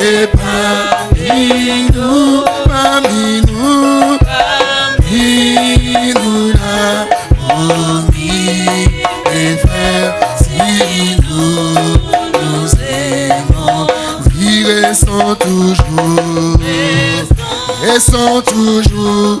et parmi nous, parmi nous, parmi nous, la promis, et frères, si nous, nous aimons, vivre sans toujours, et sans toujours.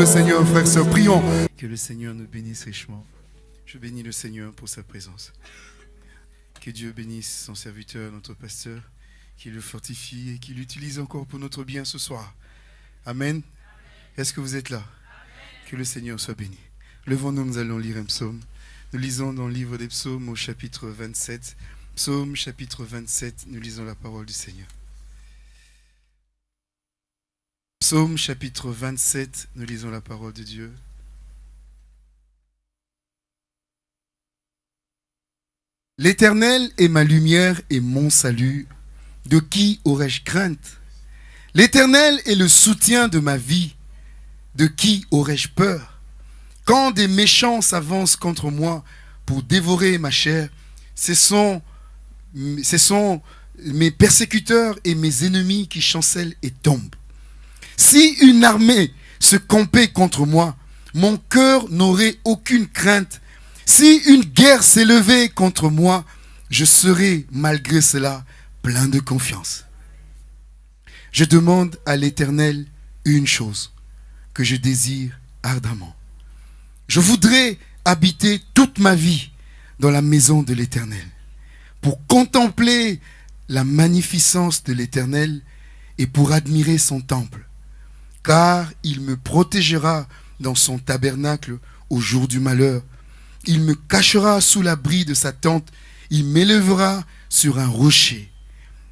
le Seigneur, frères et sœurs. Prions. Que le Seigneur nous bénisse richement. Je bénis le Seigneur pour sa présence. Que Dieu bénisse son serviteur, notre pasteur, qu'il le fortifie et qu'il l'utilise encore pour notre bien ce soir. Amen. Est-ce que vous êtes là? Que le Seigneur soit béni. Levons-nous, nous allons lire un psaume. Nous lisons dans le livre des psaumes au chapitre 27. Psaume chapitre 27, nous lisons la parole du Seigneur. Psaume chapitre 27, nous lisons la parole de Dieu. L'Éternel est ma lumière et mon salut. De qui aurais-je crainte? L'Éternel est le soutien de ma vie. De qui aurais-je peur? Quand des méchants s'avancent contre moi pour dévorer ma chair, ce sont, mes persécuteurs et mes ennemis qui chancellent et tombent. Si une armée se campait contre moi, mon cœur n'aurait aucune crainte si une guerre s'élevait contre moi, je serais malgré cela plein de confiance. Je demande à l'Éternel une chose que je désire ardemment. Je voudrais habiter toute ma vie dans la maison de l'Éternel pour contempler la magnificence de l'Éternel et pour admirer son temple, car il me protégera dans son tabernacle au jour du malheur il me cachera sous l'abri de sa tente. Il m'élèvera sur un rocher.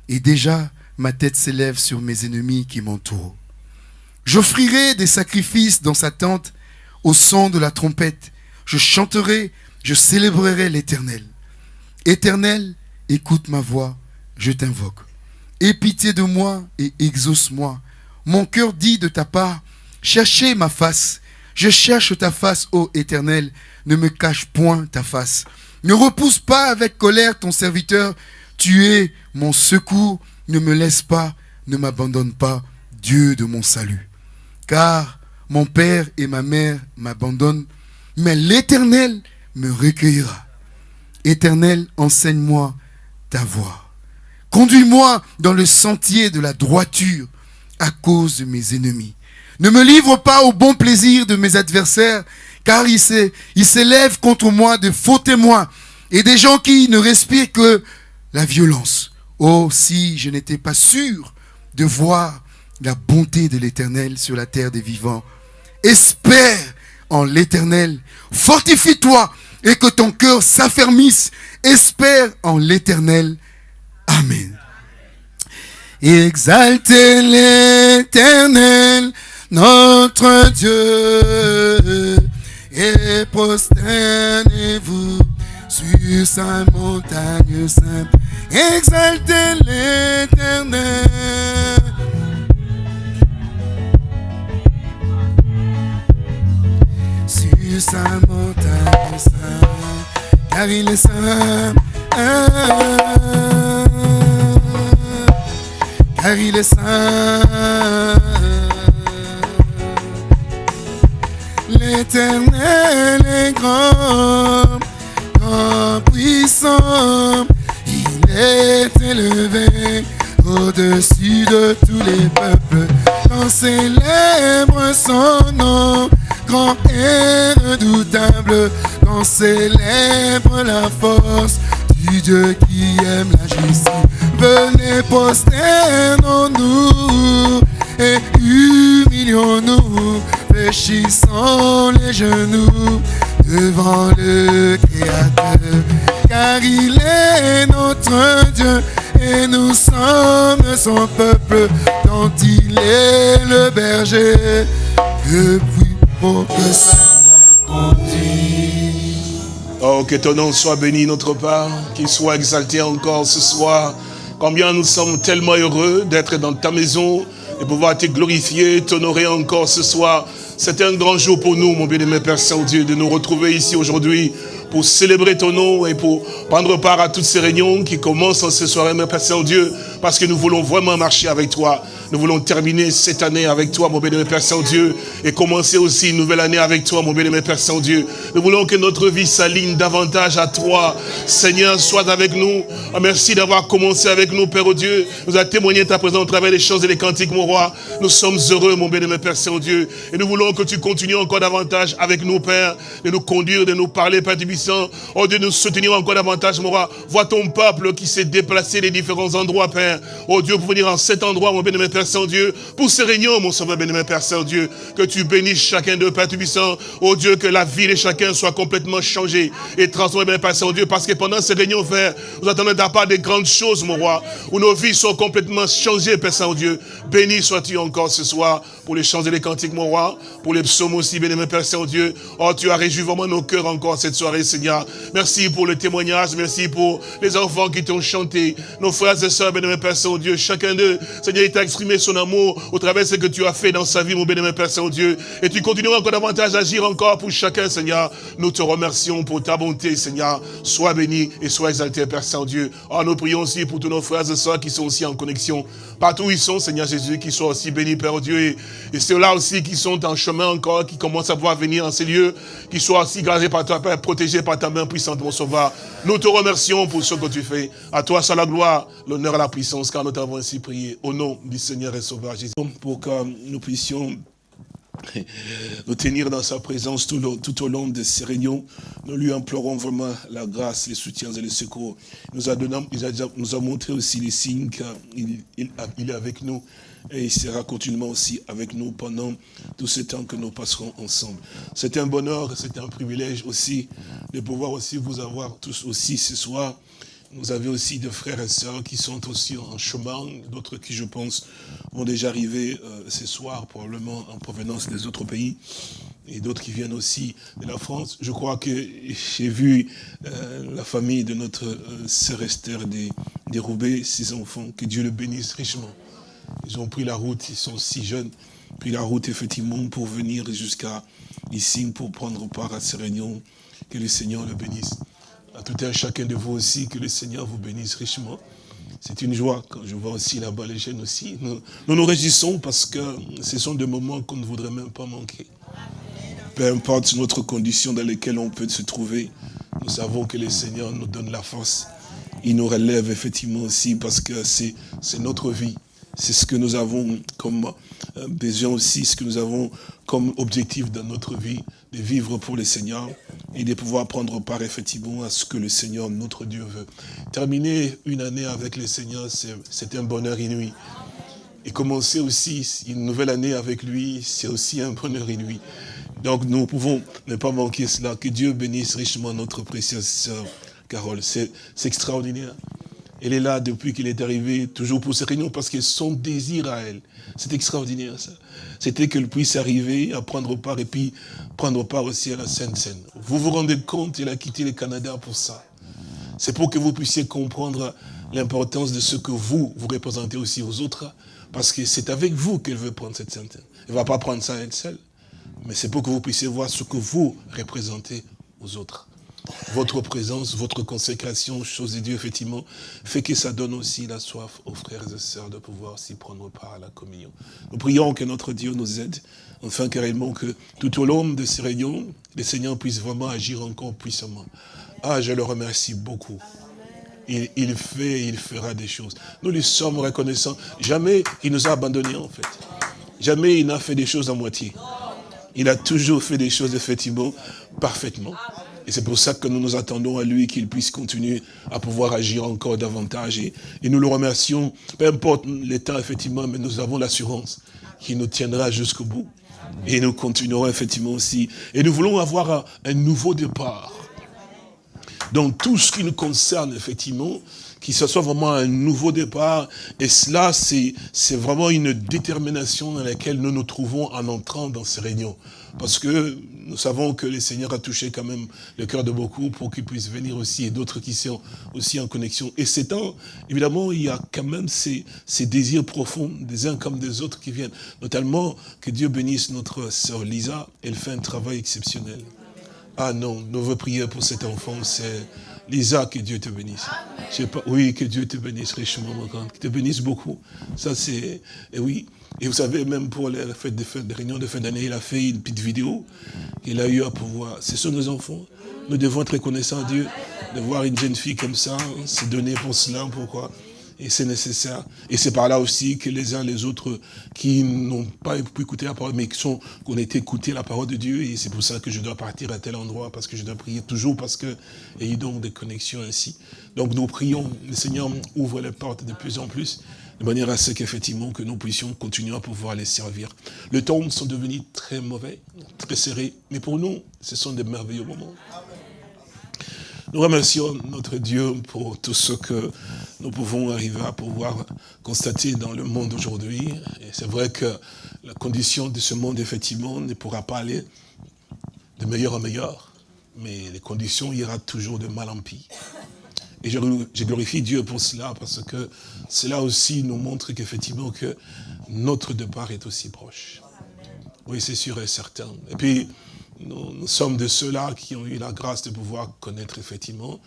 Et déjà, ma tête s'élève sur mes ennemis qui m'entourent. J'offrirai des sacrifices dans sa tente au son de la trompette. Je chanterai, je célébrerai l'Éternel. Éternel, écoute ma voix, je t'invoque. Aie pitié de moi et exauce-moi. Mon cœur dit de ta part, cherchez ma face. Je cherche ta face, ô Éternel ne me cache point ta face. Ne repousse pas avec colère ton serviteur. Tu es mon secours. Ne me laisse pas, ne m'abandonne pas, Dieu de mon salut. Car mon père et ma mère m'abandonnent, mais l'Éternel me recueillera. Éternel, enseigne-moi ta voie. Conduis-moi dans le sentier de la droiture à cause de mes ennemis. Ne me livre pas au bon plaisir de mes adversaires, car il s'élève contre moi de faux témoins et des gens qui ne respirent que la violence. Oh, si je n'étais pas sûr de voir la bonté de l'Éternel sur la terre des vivants. Espère en l'Éternel. Fortifie-toi et que ton cœur s'affermisse. Espère en l'Éternel. Amen. Exaltez l'Éternel, notre Dieu et prosternez-vous sur sa montagne sainte. Exaltez l'éternel. Sur sa montagne sainte, car il est saint. Car il est saint. L'Éternel est grand, grand puissant. Il est élevé au-dessus de tous les peuples. Quand célèbre son nom, grand et redoutable. Quand célèbre la force du Dieu qui aime la justice. Venez prosternons-nous et humilions-nous fléchissant les genoux devant le Créateur, car il est notre Dieu et nous sommes son peuple dont il est le berger. Depuis pour que ça Oh, que ton nom soit béni notre part, qu'il soit exalté encore ce soir. Combien nous sommes tellement heureux d'être dans ta maison, et pouvoir te glorifier, t'honorer encore ce soir. C'est un grand jour pour nous, mon bien-aimé Père Saint-Dieu, de nous retrouver ici aujourd'hui pour célébrer ton nom et pour prendre part à toutes ces réunions qui commencent en ce soir, mon Père Saint-Dieu, parce que nous voulons vraiment marcher avec toi. Nous voulons terminer cette année avec toi, mon béni, Père Saint-Dieu, et commencer aussi une nouvelle année avec toi, mon béni, Père Saint-Dieu. Nous voulons que notre vie s'aligne davantage à toi. Seigneur, sois avec nous. Ah, merci d'avoir commencé avec nous, Père Dieu. Nous a témoigné ta présence au travers des choses et des cantiques, mon roi. Nous sommes heureux, mon béni, Père Saint-Dieu. Et nous voulons que tu continues encore davantage avec nous, Père, de nous conduire, de nous parler, Père Tubissant. Oh Dieu, nous soutenir encore davantage, mon roi. Vois ton peuple qui s'est déplacé des différents endroits, Père. Oh Dieu, pour venir en cet endroit, mon béni, Père Saint-Dieu, pour ces réunions, mon sauveur béni, Père Saint-Dieu, que tu bénisses chacun d'eux, Père Tubissant. Oh Dieu, que la vie de chacun soit complètement changée et transformée, Père Saint-Dieu, parce que pendant ces réunions, Père, nous attendons de part des grandes choses, mon roi, où nos vies sont complètement changées, Père Saint-Dieu. Béni sois-tu encore ce soir pour les chants et les cantiques, mon roi, pour les psaumes aussi, béni, Père Saint-Dieu. Oh, tu as réjoui vraiment nos cœurs encore cette soirée, Seigneur. Merci pour le témoignage, merci pour les enfants qui t'ont chanté, nos frères et sœurs, béni, Père Saint-Dieu, chacun d'eux, Seigneur, il t'a exprimé son amour au travers de ce que tu as fait dans sa vie, mon béni, Père Saint-Dieu. Et tu continues encore davantage à agir encore pour chacun, Seigneur. Nous te remercions pour ta bonté, Seigneur. Sois béni et sois exalté, Père Saint-Dieu. Oh, nous prions aussi pour tous nos frères et sœurs qui sont aussi en connexion. Partout où ils sont, Seigneur Jésus, qui soient aussi bénis, Père Dieu. Et, ceux-là aussi qui sont en chemin encore, qui commencent à pouvoir venir en ces lieux, qui soient aussi gardés par toi, Père, protégés par ta main puissante, mon sauveur. Nous te remercions pour ce que tu fais. À toi soit la gloire, l'honneur et la puissance, car nous t'avons ainsi prié. Au nom du Seigneur et Sauveur Jésus. Pour que nous puissions nous tenir dans sa présence tout, au long de ces réunions. Nous lui implorons vraiment la grâce, les soutiens et les secours. Il nous a, donné, nous a montré aussi les signes qu'il il, est avec nous et il sera continuellement aussi avec nous pendant tout ce temps que nous passerons ensemble. C'est un bonheur, c'est un privilège aussi de pouvoir aussi vous avoir tous aussi ce soir vous avez aussi des frères et sœurs qui sont aussi en chemin, d'autres qui, je pense, vont déjà arriver euh, ce soir, probablement en provenance des autres pays, et d'autres qui viennent aussi de la France. Je crois que j'ai vu euh, la famille de notre euh, sœur Esther des, ses enfants, que Dieu le bénisse richement. Ils ont pris la route, ils sont si jeunes, pris la route effectivement pour venir jusqu'à ici, pour prendre part à ces réunions. Que le Seigneur le bénisse à tout un chacun de vous aussi, que le Seigneur vous bénisse richement. C'est une joie quand je vois aussi là-bas les jeunes aussi. Nous, nous, réjouissons parce que ce sont des moments qu'on ne voudrait même pas manquer. Peu importe notre condition dans laquelle on peut se trouver, nous savons que le Seigneur nous donne la force. Il nous relève effectivement aussi parce que c'est notre vie. C'est ce que nous avons comme euh, besoin aussi, ce que nous avons comme objectif dans notre vie, de vivre pour le Seigneur et de pouvoir prendre part effectivement à ce que le Seigneur, notre Dieu, veut. Terminer une année avec le Seigneur, c'est un bonheur inouï. Et commencer aussi une nouvelle année avec lui, c'est aussi un bonheur inouï. Donc nous pouvons ne pas manquer cela. Que Dieu bénisse richement notre précieuse sœur Carole. C'est extraordinaire. Elle est là depuis qu'il est arrivé, toujours pour ces réunions, parce que son désir à elle, c'est extraordinaire ça. C'était qu'elle puisse arriver à prendre part et puis prendre part aussi à la Sainte Seine. Vous vous rendez compte, elle a quitté le Canada pour ça. C'est pour que vous puissiez comprendre l'importance de ce que vous, vous représentez aussi aux autres, parce que c'est avec vous qu'elle veut prendre cette Sainte Seine. Elle ne va pas prendre ça elle seule, mais c'est pour que vous puissiez voir ce que vous représentez aux autres votre présence, votre consécration, chose de Dieu, effectivement, fait que ça donne aussi la soif aux frères et sœurs de pouvoir s'y prendre part à la communion. Nous prions que notre Dieu nous aide, enfin carrément que tout au long de ces réunions, le Seigneur puisse vraiment agir encore puissamment. Ah, je le remercie beaucoup. Il, il fait, il fera des choses. Nous lui sommes reconnaissants. Jamais il nous a abandonnés, en fait. Jamais il n'a fait des choses à moitié. Il a toujours fait des choses, effectivement, parfaitement. Et c'est pour ça que nous nous attendons à lui qu'il puisse continuer à pouvoir agir encore davantage. Et, nous le remercions, peu importe l'état effectivement, mais nous avons l'assurance qu'il nous tiendra jusqu'au bout. Et nous continuerons effectivement aussi. Et nous voulons avoir un, nouveau départ. Dans tout ce qui nous concerne, effectivement, qu'il soit vraiment un nouveau départ. Et cela, c'est vraiment une détermination dans laquelle nous nous trouvons en entrant dans ces réunions. Parce que nous savons que le Seigneur a touché quand même le cœur de beaucoup pour qu'ils puissent venir aussi et d'autres qui sont aussi en connexion. Et c'est temps, évidemment, il y a quand même ces, ces, désirs profonds des uns comme des autres qui viennent. Notamment que Dieu bénisse notre sœur Lisa, elle fait un travail exceptionnel. Ah non, nous veut prier pour cet enfant, c'est Lisa, que Dieu te bénisse. Je sais pas, oui, que Dieu te bénisse richement, mon grand, que te bénisse beaucoup. Ça, c'est, et oui. Et vous savez, même pour les fêtes de réunions de fin d'année, il a fait une petite vidéo qu'il a eu à pouvoir. Ce sont nos enfants. Nous devons être reconnaissants à Dieu de voir une jeune fille comme ça, se donner pour cela, pourquoi? Et c'est nécessaire. Et c'est par là aussi que les uns les autres qui n'ont pas pu écouter la parole, mais qui sont, qu'on a été écouter la parole de Dieu, et c'est pour ça que je dois partir à tel endroit, parce que je dois prier toujours, parce que, et donc des connexions ainsi. Donc nous prions, le Seigneur ouvre les portes de plus en plus, de manière à ce qu'effectivement, que nous puissions continuer à pouvoir les servir. Le temps sont devenus très mauvais, très serrés, mais pour nous, ce sont des merveilleux moments. Nous remercions notre Dieu pour tout ce que nous pouvons arriver à pouvoir constater dans le monde aujourd'hui. Et c'est vrai que la condition de ce monde, effectivement, ne pourra pas aller de meilleur en meilleur. Mais les conditions ira toujours de mal en pire. Et je, glorifie Dieu pour cela, parce que cela aussi nous montre qu'effectivement que notre départ est aussi proche. Oui, c'est sûr et certain. Et puis, nous, sommes de ceux-là qui ont eu la grâce de pouvoir connaître effectivement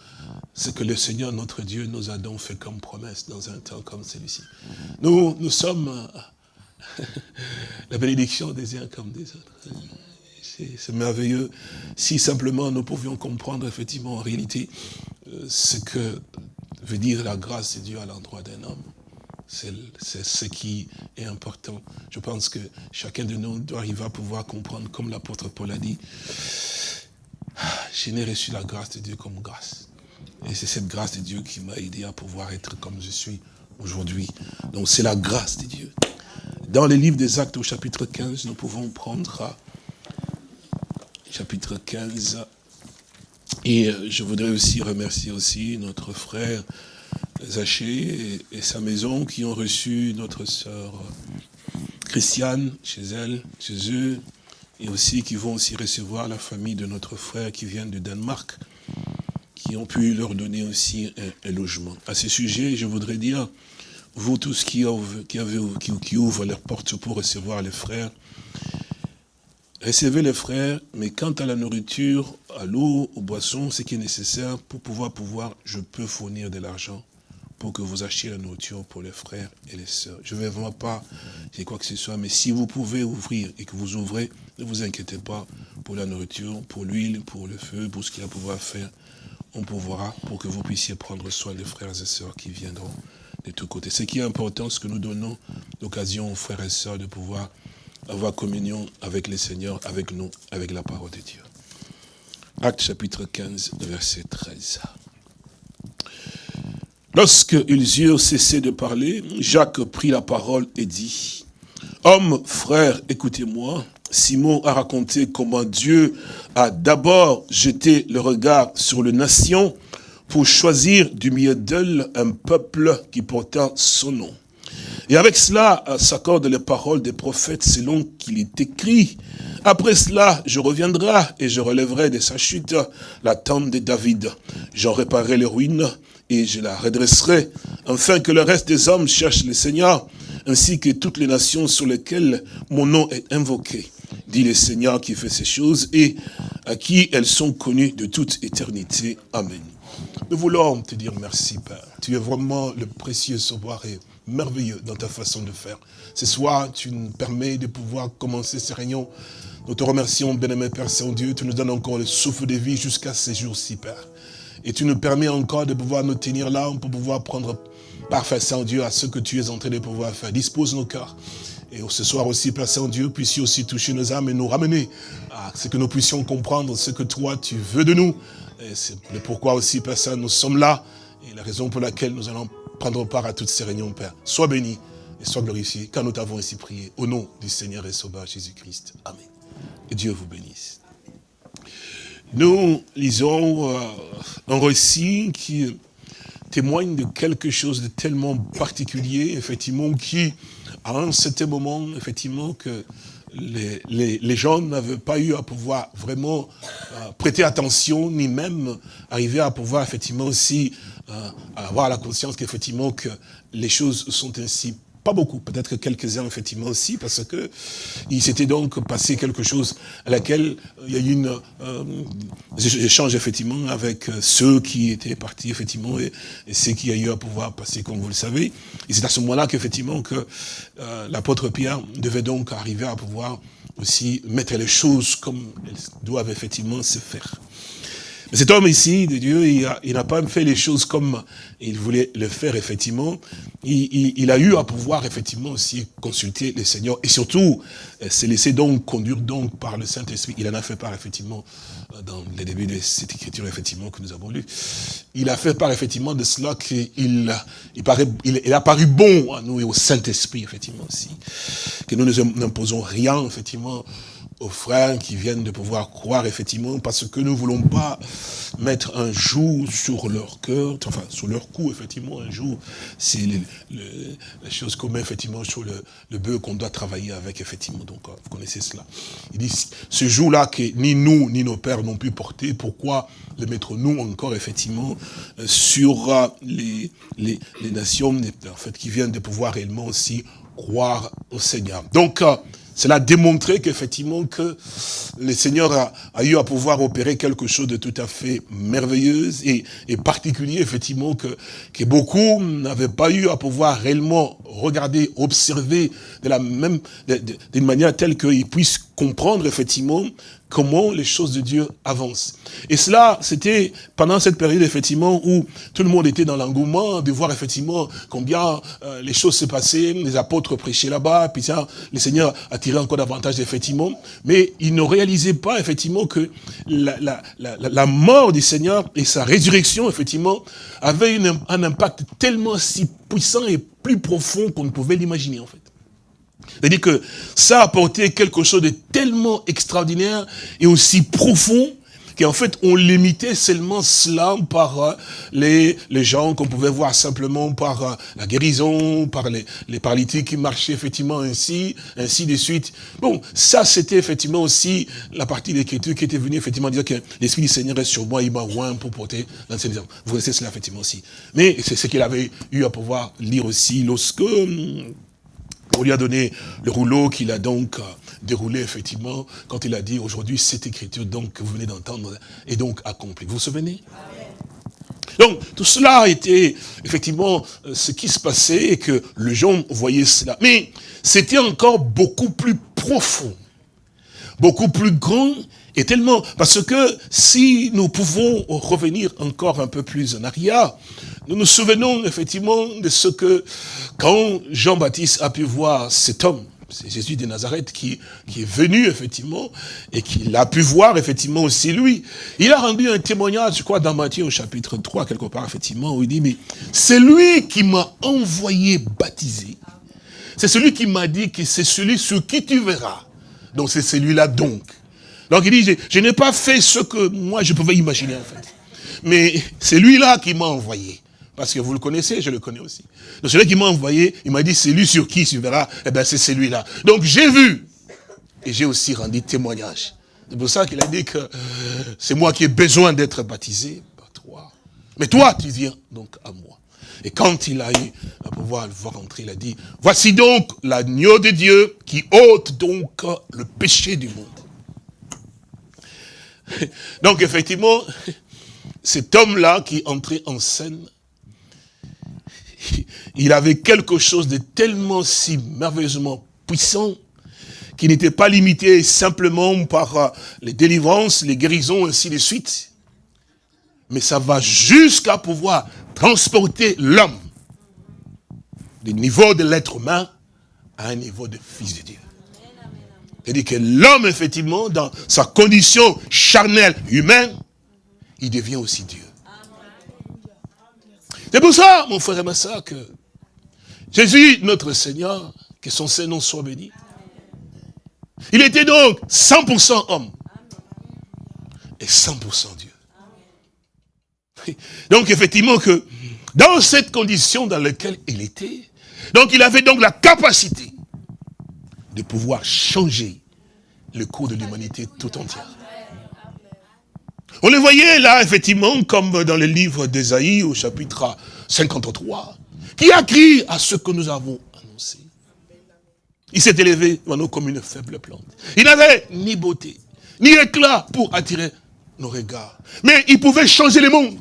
ce que le Seigneur, notre Dieu, nous a donc fait comme promesse dans un temps comme celui-ci. Nous, nous sommes euh, la bénédiction des uns comme des autres. C'est merveilleux. Si simplement nous pouvions comprendre effectivement en réalité ce que veut dire la grâce de Dieu à l'endroit d'un homme. C'est ce qui est important. Je pense que chacun de nous doit arriver à pouvoir comprendre, comme l'apôtre Paul a dit, je n'ai reçu la grâce de Dieu comme grâce. Et c'est cette grâce de Dieu qui m'a aidé à pouvoir être comme je suis aujourd'hui. Donc c'est la grâce de Dieu. Dans les livres des actes au chapitre 15, nous pouvons prendre chapitre 15. Et euh, je voudrais aussi remercier aussi notre frère Zaché et, sa maison qui ont reçu notre sœur Christiane chez elle, chez eux, et aussi qui vont aussi recevoir la famille de notre frère qui vient de Danemark, qui ont pu leur donner aussi un, logement. À ce sujet, je voudrais dire, vous tous qui, avez, qui ouvrent leurs portes pour recevoir les frères, recevez les frères, mais quant à la nourriture, à l'eau, aux boissons, ce qui est nécessaire pour pouvoir, pouvoir, je peux fournir de l'argent pour que vous achetiez la nourriture pour les frères et les sœurs. Je ne vais vraiment pas dire quoi que ce soit, mais si vous pouvez ouvrir et que vous ouvrez, ne vous inquiétez pas pour la nourriture, pour l'huile, pour le feu, pour ce qu'il y a à pouvoir faire. On pourra pour que vous puissiez prendre soin des frères et sœurs qui viendront de tous côtés. Ce qui est important, c'est que nous donnons l'occasion aux frères et sœurs de pouvoir avoir communion avec le Seigneur, avec nous, avec la parole de Dieu. Acte chapitre 15, verset 13. Lorsqu'ils eurent cessé de parler, Jacques prit la parole et dit, « Homme, frère, écoutez-moi. Simon a raconté comment Dieu a d'abord jeté le regard sur les nations pour choisir du milieu d'elles un peuple qui portait son nom. Et avec cela s'accordent les paroles des prophètes selon qu'il est écrit. Après cela, je reviendrai et je relèverai de sa chute la tente de David. J'en réparerai les ruines et je la redresserai, afin que le reste des hommes cherchent le Seigneur, ainsi que toutes les nations sur lesquelles mon nom est invoqué. Dit le Seigneur qui fait ces choses et à qui elles sont connues de toute éternité. Amen. Nous voulons te dire merci, Père. Tu es vraiment le précieux sauveur merveilleux dans ta façon de faire. Ce soir, tu nous permets de pouvoir commencer ces réunions. Nous te remercions, bien-aimé Père Saint-Dieu. Tu nous donnes encore le souffle de vie jusqu'à ces jours-ci, Père. Et tu nous permets encore de pouvoir nous tenir là pour pouvoir prendre parfait Saint-Dieu à ce que tu es en train de pouvoir faire. Dispose nos cœurs. Et ce soir aussi, Père Saint-Dieu, puissions aussi toucher nos âmes et nous ramener à ce que nous puissions comprendre ce que toi, tu veux de nous. Et c'est pourquoi aussi, Père Saint, nous sommes là. Et la raison pour laquelle nous allons prendre part à toutes ces réunions, Père. Sois béni et sois glorifié, car nous t'avons ainsi prié. Au nom du Seigneur et Sauveur Jésus-Christ. Amen. Et Dieu vous bénisse. Nous lisons euh, un récit qui témoigne de quelque chose de tellement particulier, effectivement, qui, à un certain moment, effectivement, que les, gens n'avaient pas eu à pouvoir vraiment euh, prêter attention, ni même arriver à pouvoir, effectivement, aussi euh, avoir la conscience qu'effectivement, que les choses sont ainsi pas beaucoup, peut-être quelques-uns effectivement aussi, parce que il s'était donc passé quelque chose à laquelle euh, il y a eu une euh, échange effectivement avec euh, ceux qui étaient partis effectivement et, ceux qui a eu à pouvoir passer, comme vous le savez. Et c'est à ce moment-là qu'effectivement que euh, l'apôtre Pierre devait donc arriver à pouvoir aussi mettre les choses comme elles doivent effectivement se faire. Mais cet homme ici, de Dieu, il n'a pas fait les choses comme il voulait le faire, effectivement. Il, il, a eu à pouvoir, effectivement, aussi consulter le Seigneur. Et surtout, euh, se laisser donc conduire donc par le Saint-Esprit. Il en a fait part, effectivement, euh, dans les débuts de cette écriture, effectivement, que nous avons lu. Il a fait part, effectivement, de cela qu'il il, paraît, il, a paru bon à nous et au Saint-Esprit, effectivement, aussi. Que nous ne nous imposons rien, effectivement, aux frères qui viennent de pouvoir croire effectivement parce que nous ne voulons pas mettre un jour sur leur cœur, enfin sur leur cou effectivement un jour, c'est la chose qu'on met effectivement sur le, le bœuf qu'on doit travailler avec effectivement, donc euh, vous connaissez cela. Il dit, ce jour-là que ni nous ni nos pères n'ont pu porter, pourquoi le mettre nous encore effectivement euh, sur euh, les, les, les nations en fait, qui viennent de pouvoir réellement aussi croire au Seigneur. Donc, cela a démontré qu'effectivement que le Seigneur a, eu à pouvoir opérer quelque chose de tout à fait merveilleux et, et particulier, effectivement, que, que beaucoup n'avaient pas eu à pouvoir réellement regarder, observer de la même, d'une manière telle qu'ils puissent comprendre, effectivement, comment les choses de Dieu avancent. Et cela, c'était pendant cette période, effectivement, où tout le monde était dans l'engouement de voir, effectivement, combien euh, les choses se passaient, les apôtres prêchaient là-bas, puis ça, le Seigneur attirait encore davantage, effectivement, mais ils ne réalisaient pas, effectivement, que la, la, la, la mort du Seigneur et sa résurrection, effectivement, avaient une, un impact tellement si puissant et plus profond qu'on ne pouvait l'imaginer, en fait. C'est-à-dire que ça a quelque chose de tellement extraordinaire et aussi profond qu'en fait, on limitait seulement cela par euh, les, les gens qu'on pouvait voir simplement par euh, la guérison, par les, les paralytiques qui marchaient effectivement ainsi, ainsi de suite. Bon, ça c'était effectivement aussi la partie de l'écriture qui était venue effectivement dire que l'Esprit du Seigneur est sur moi, il m'a oint pour porter l'enseignement. Vous connaissez cela effectivement aussi. Mais c'est ce qu'il avait eu à pouvoir lire aussi lorsque hum, on lui a donné le rouleau qu'il a donc déroulé effectivement quand il a dit aujourd'hui cette écriture donc que vous venez d'entendre est donc accomplie. Vous vous souvenez? Donc, tout cela été effectivement ce qui se passait et que les gens voyaient cela. Mais c'était encore beaucoup plus profond, beaucoup plus grand et tellement... Parce que si nous pouvons revenir encore un peu plus en arrière, nous nous souvenons effectivement de ce que, quand Jean-Baptiste a pu voir cet homme, c'est Jésus de Nazareth qui, qui est venu effectivement, et qu'il a pu voir effectivement aussi lui. Il a rendu un témoignage, je crois, dans Matthieu au chapitre 3, quelque part, effectivement, où il dit, mais c'est lui qui m'a envoyé baptiser. C'est celui qui m'a dit que c'est celui sur qui tu verras. Donc c'est celui-là donc. Donc il dit, je, je n'ai pas fait ce que moi je pouvais imaginer en fait. Mais c'est lui-là qui m'a envoyé. Parce que vous le connaissez, je le connais aussi. Donc celui qui m'a envoyé, il m'a dit, c'est lui sur qui tu verras, eh bien c'est celui-là. Donc j'ai vu, et j'ai aussi rendu témoignage. C'est pour ça qu'il a dit que c'est moi qui ai besoin d'être baptisé, pas toi. Mais toi, tu viens donc à moi. Et quand il a eu à pouvoir le voir entrer, il a dit, voici donc l'agneau de Dieu qui ôte donc le péché du monde. Donc effectivement, cet homme-là qui entrait en scène, il avait quelque chose de tellement si merveilleusement puissant qui n'était pas limité simplement par euh, les délivrances, les guérisons, ainsi de suite. Mais ça va jusqu'à pouvoir transporter l'homme du niveau de l'être humain à un niveau de fils de Dieu. C'est-à-dire que l'homme, effectivement, dans sa condition charnelle humaine, il devient aussi Dieu. C'est pour ça, mon frère et ma soeur, que Jésus, notre Seigneur, que son Saint-Nom soit béni, il était donc 100% homme et 100% Dieu. Donc effectivement que dans cette condition dans laquelle il était, donc il avait donc la capacité de pouvoir changer le cours de l'humanité tout entière. On le voyait là, effectivement, comme dans le livre d'Ésaïe, au chapitre 53, qui a crié à ce que nous avons annoncé. Il s'est élevé devant nous comme une faible plante. Il n'avait ni beauté, ni éclat pour attirer nos regards. Mais il pouvait changer le monde.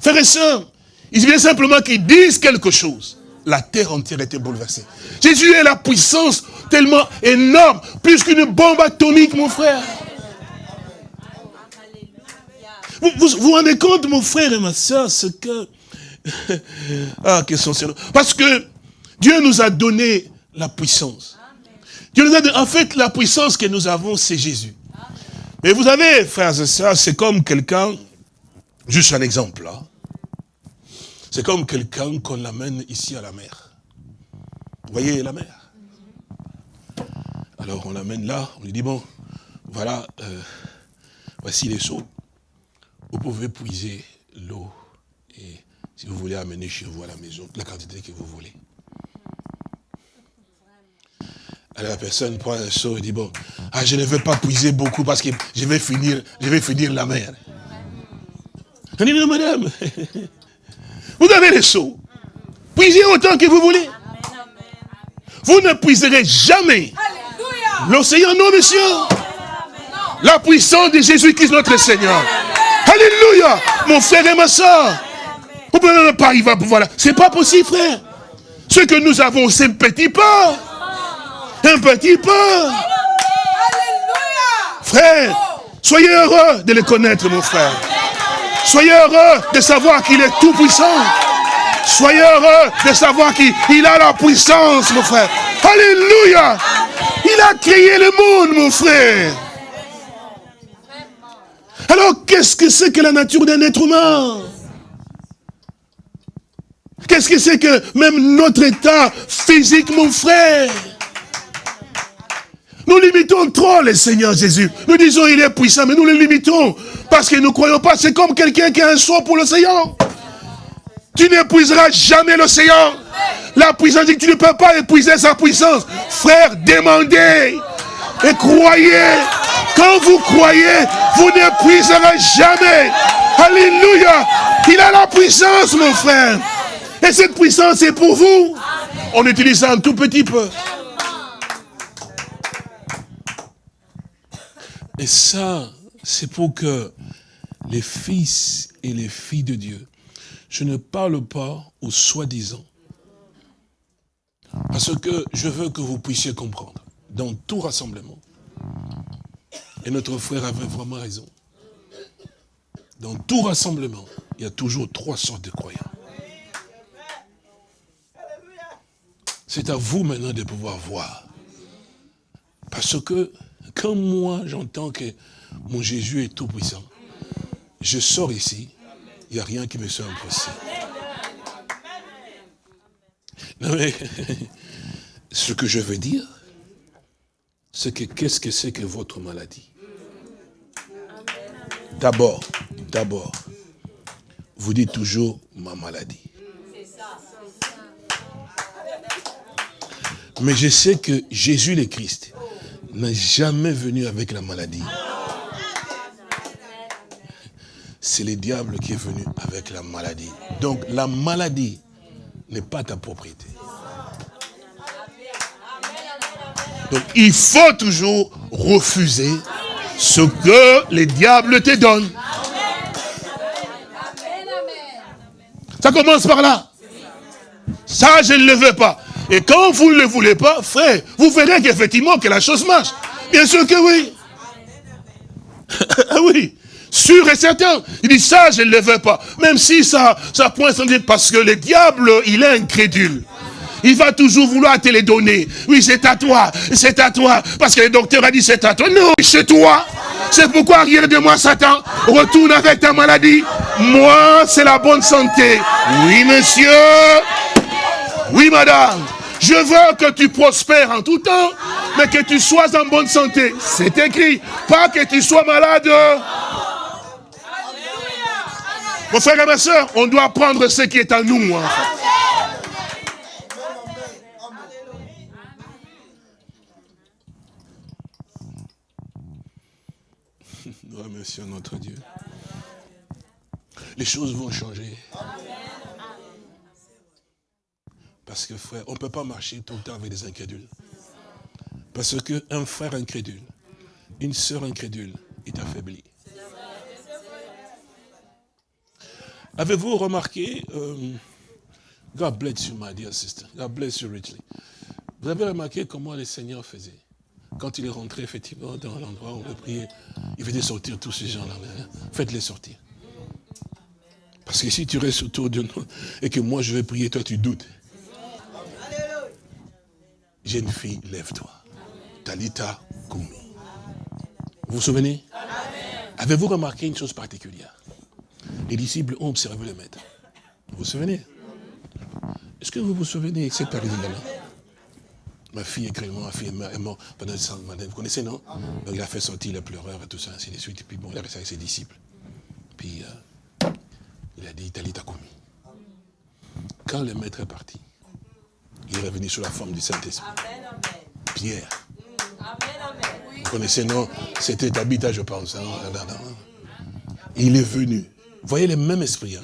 Frères et sœurs, il suffit simplement qu'ils disent quelque chose. La terre entière était bouleversée. Jésus est la puissance tellement énorme, plus qu'une bombe atomique, mon frère. Vous vous, rendez compte, mon frère et ma soeur, ce que... ah, que sont Parce que Dieu nous a donné la puissance. Dieu nous a donné, en fait, la puissance que nous avons, c'est Jésus. Mais vous avez, frères et sœurs, c'est comme quelqu'un, juste un exemple là, c'est comme quelqu'un qu'on l'amène ici à la mer. Vous voyez la mer? Alors on l'amène là, on lui dit, bon, voilà, euh, voici les seaux. Vous pouvez puiser l'eau et si vous voulez amener chez vous à la maison, la quantité que vous voulez. Alors la personne prend un seau et dit, bon, ah, je ne veux pas puiser beaucoup parce que je vais finir, je vais finir la mer. On dit, non, madame, vous avez les seaux. Puisez autant que vous voulez. Vous ne puiserez jamais l'océan, non, monsieur. La puissance de Jésus-Christ, notre Seigneur. Alléluia. Mon frère et ma soeur. Vous ne pouvez pas arriver à pouvoir là. C'est pas possible, frère. Ce que nous avons, c'est un petit pas. Un petit peu. Frère, soyez heureux de le connaître, mon frère. Soyez heureux de savoir qu'il est tout puissant. Soyez heureux de savoir qu'il a la puissance, mon frère. Alléluia. Il a créé le monde, mon frère. Alors, qu'est-ce que c'est que la nature d'un être humain? Qu'est-ce que c'est que même notre état physique, mon frère? Nous limitons trop le Seigneur Jésus. Nous disons il est puissant, mais nous le limitons. Parce que nous ne croyons pas, c'est comme quelqu'un qui a un sort pour l'océan. Tu n'épuiseras jamais l'océan. La puissance dit que tu ne peux pas épuiser sa puissance. Frère, demandez et croyez. Quand vous croyez, vous n'épuiserez jamais. Alléluia. Il a la puissance, mon frère. Et cette puissance est pour vous. On utilise un tout petit peu. Et ça, c'est pour que les fils et les filles de Dieu, je ne parle pas aux soi-disant. Parce que je veux que vous puissiez comprendre, dans tout rassemblement, et notre frère avait vraiment raison, dans tout rassemblement, il y a toujours trois sortes de croyants. C'est à vous maintenant de pouvoir voir. Parce que quand moi j'entends que mon Jésus est tout puissant, je sors ici, il n'y a rien qui me soit impossible. Non mais, ce que je veux dire, c'est que qu'est-ce que c'est que votre maladie? D'abord, d'abord, vous dites toujours ma maladie. Mais je sais que Jésus le Christ, n'est jamais venu avec la maladie. C'est le diable qui est venu avec la maladie. Donc la maladie n'est pas ta propriété. Donc il faut toujours refuser ce que le diable te donne. Ça commence par là. Ça, je ne le veux pas. Et quand vous ne le voulez pas, frère, vous verrez qu'effectivement que la chose marche. Bien sûr que oui. ah oui. Sûr et certain. Il dit ça, je ne le veux pas. Même si ça, ça pointe sans dire, parce que le diable, il est incrédule. Il va toujours vouloir te les donner. Oui, c'est à toi, c'est à toi. Parce que le docteur a dit c'est à toi. Non, c'est toi. C'est pourquoi rien de moi, Satan. Retourne avec ta maladie. Moi, c'est la bonne santé. Oui, monsieur. Oui, madame. Je veux que tu prospères en tout temps, mais que tu sois en bonne santé. C'est écrit. Pas que tu sois malade. Mon frère et ma soeur, on doit prendre ce qui est à nous. Hein. Remercions notre Dieu. Les choses vont changer. Parce que frère, on ne peut pas marcher tout le temps avec des incrédules. Parce qu'un frère incrédule, une sœur incrédule est affaiblie. Avez-vous remarqué, euh, God bless you, my dear sister, God bless you richly. Vous avez remarqué comment le Seigneur faisait Quand il est rentré effectivement dans l'endroit où on veut prier, il faisait sortir tous ces gens-là. Hein. Faites-les sortir. Parce que si tu restes autour de nous et que moi je vais prier, toi tu doutes. Jeune fille, lève-toi. Talita Koumi. Vous vous souvenez? Avez-vous remarqué une chose particulière? Les disciples ont observé le maître. Vous vous souvenez? Est-ce que vous vous souvenez? De cette période-là Ma fille est créée, ma fille est morte pendant le sang. Vous connaissez, non? Il a fait sortir les pleureurs et tout ça, ainsi de suite. Et puis bon, il a resté avec ses disciples. Puis euh, il a dit, Talita Koumi. Quand le maître est parti, il est revenu sous la forme du Saint-Esprit. Pierre. Vous connaissez, non? C'était habitat, je pense. Hein? Il est venu. Vous voyez le même esprit. Hein.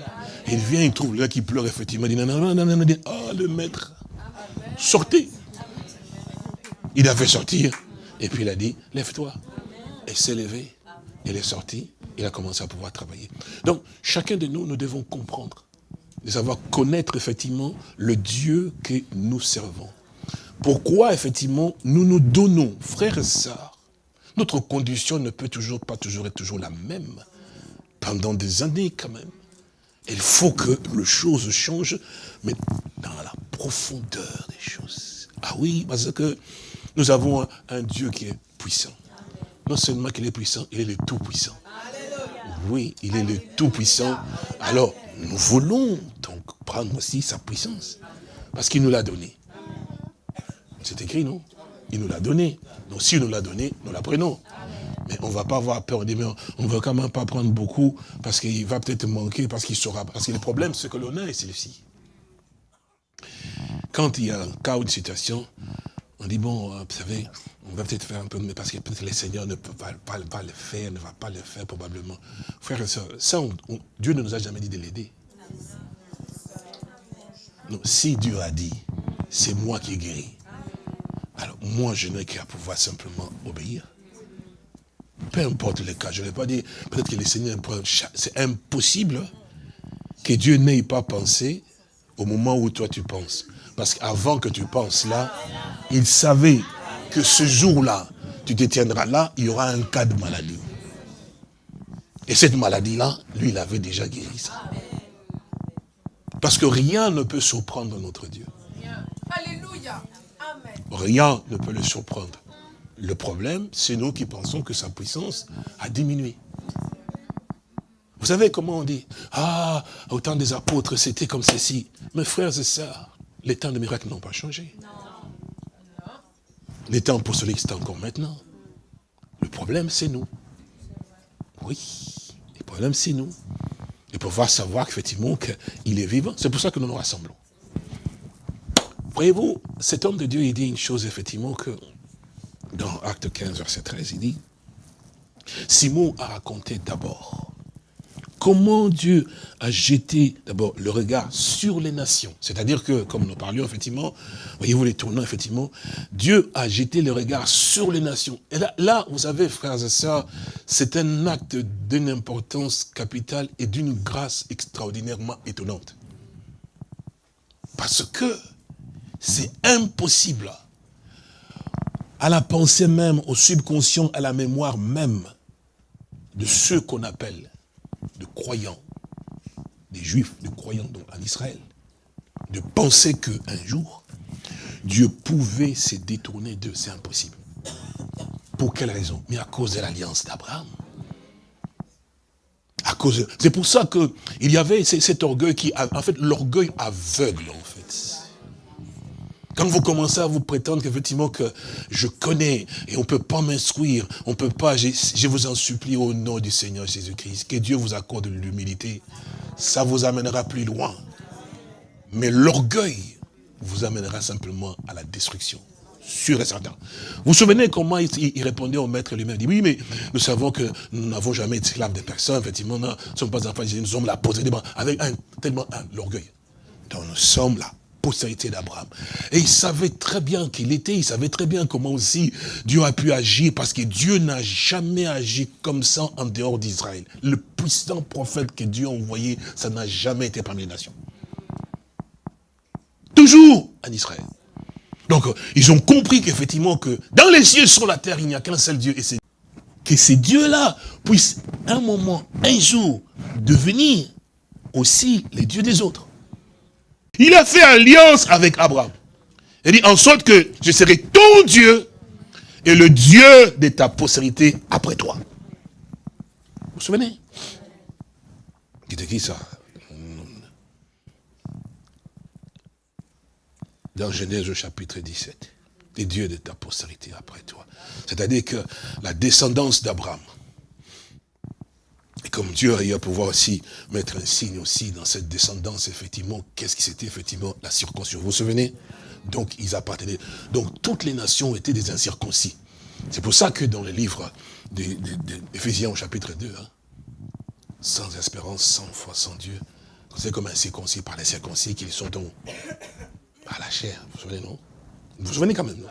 Il vient, il trouve là qui pleure effectivement. Il dit, non, non, non, non, non, oh le maître, sortez. Il a fait sortir. Et puis il a dit, lève-toi. Et s'est levé. Il est sorti. Il a commencé à pouvoir travailler. Donc, chacun de nous, nous devons comprendre, de savoir connaître effectivement le Dieu que nous servons. Pourquoi, effectivement, nous nous donnons, frères et sœurs, notre condition ne peut toujours pas toujours être la même pendant des années quand même. Il faut que les choses changent, mais dans la profondeur des choses. Ah oui, parce que nous avons un, Dieu qui est puissant. Non seulement qu'il est puissant, il est le tout-puissant. Oui, il est le tout-puissant. Alors, nous voulons donc prendre aussi sa puissance. Parce qu'il nous l'a donné. C'est écrit, non? Il nous l'a donné. Donc, s'il nous l'a donné, nous la prenons. Mais on ne va pas avoir peur. On ne va quand même pas prendre beaucoup parce qu'il va peut-être manquer, parce qu'il saura. Parce que le problème, c'est que l'on a est celui-ci. Quand il y a un cas ou une situation, on dit, bon, euh, vous savez, on va peut-être faire un peu, mais parce que peut-être le Seigneur ne peut pas, le faire, ne va pas le faire probablement. Frères et sœurs, ça, Dieu ne nous a jamais dit de l'aider. Non, si Dieu a dit, c'est moi qui guéris, alors moi, je n'ai qu'à pouvoir simplement obéir. Peu importe le cas, je ne vais pas dire, peut-être que le Seigneur, c'est impossible que Dieu n'ait pas pensé au moment où toi tu penses. Parce qu'avant que tu penses là, il savait que ce jour-là, tu te tiendras là, il y aura un cas de maladie. Et cette maladie-là, lui, il avait déjà guéri ça. Parce que rien ne peut surprendre notre Dieu. Alléluia. Rien ne peut le surprendre. Le problème, c'est nous qui pensons que sa puissance a diminué. Vous savez comment on dit Ah, au temps des apôtres, c'était comme ceci. Mes frères et sœurs, les temps de miracles n'ont pas changé. Les temps pour qui c'est encore maintenant. Le problème, c'est nous. Oui, le problème, c'est nous. Et pour pouvoir savoir effectivement qu'il est vivant, c'est pour ça que nous nous rassemblons. Voyez-vous, cet homme de Dieu, il dit une chose, effectivement, que dans Acte 15, verset 13, il dit, Simon a raconté d'abord comment Dieu a jeté d'abord le regard sur les nations. C'est-à-dire que, comme nous parlions effectivement, voyez-vous les tournants effectivement, Dieu a jeté le regard sur les nations. Et là, vous savez, frères et sœurs, c'est un acte d'une importance capitale et d'une grâce extraordinairement étonnante. Parce que c'est impossible à la pensée même, au subconscient, à la mémoire même de ceux qu'on appelle de croyants, des juifs, de croyants en Israël, de penser qu'un jour, Dieu pouvait se détourner d'eux, c'est impossible. Pour quelle raison? Mais à cause de l'alliance d'Abraham. C'est pour ça qu'il y avait cet orgueil qui, en fait, l'orgueil aveugle, en fait. Quand vous commencez à vous prétendre qu'effectivement que je connais et on ne peut pas m'instruire, on peut pas, je, vous en supplie au nom du Seigneur Jésus-Christ, que Dieu vous accorde l'humilité, ça vous amènera plus loin. Mais l'orgueil vous amènera simplement à la destruction. Sûr et certain. Vous vous souvenez comment il, répondait au maître lui-même Il dit, oui, mais nous savons que nous n'avons jamais esclaves de personne, effectivement, nous ne sommes pas enfants, nous sommes posés devant, avec un, tellement l'orgueil. Donc nous sommes là, postérité d'Abraham. Et il savait très bien qu'il était, il savait très bien comment aussi Dieu a pu agir, parce que Dieu n'a jamais agi comme ça en dehors d'Israël. Le puissant prophète que Dieu a envoyé, ça n'a jamais été parmi les nations. Toujours en Israël. Donc, ils ont compris qu'effectivement, que dans les cieux, sur la terre, il n'y a qu'un seul Dieu, et c'est que ces dieux-là puissent un moment, un jour, devenir aussi les dieux des autres. Il a fait alliance avec Abraham. Il dit, en sorte que je serai ton Dieu et le Dieu de ta postérité après toi. Vous vous souvenez? C'était qui ça? Dans Genèse au chapitre 17. Les dieux de ta postérité après toi. C'est-à-dire que la descendance d'Abraham, et comme Dieu a eu à pouvoir aussi mettre un signe aussi dans cette descendance, effectivement, qu'est-ce qui c'était effectivement la circoncision Vous vous souvenez? Donc, ils appartenaient. Donc, toutes les nations étaient des incirconcis. C'est pour ça que dans le livre d'Éphésiens au chapitre 2, hein, sans espérance, sans foi, sans Dieu, c'est comme un circoncis par les circoncis qu'ils sont donc par la chair. Vous vous souvenez, non? Vous vous souvenez quand même, non?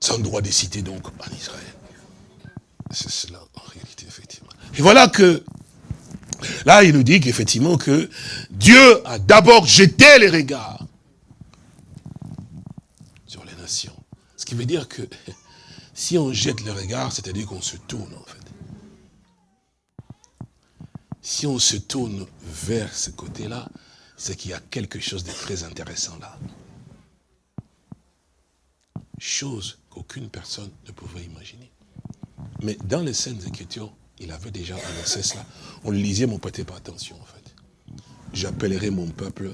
Sans droit de citer donc en Israël. C'est cela, en réalité. Et voilà que, là, il nous dit qu'effectivement que Dieu a d'abord jeté les regards sur les nations. Ce qui veut dire que si on jette les regards, c'est-à-dire qu'on se tourne, en fait. Si on se tourne vers ce côté-là, c'est qu'il y a quelque chose de très intéressant là. Chose qu'aucune personne ne pouvait imaginer. Mais dans les scènes Écritures, il avait déjà annoncé cela. On le lisait, mais on ne prêtait pas attention en fait. J'appellerai mon peuple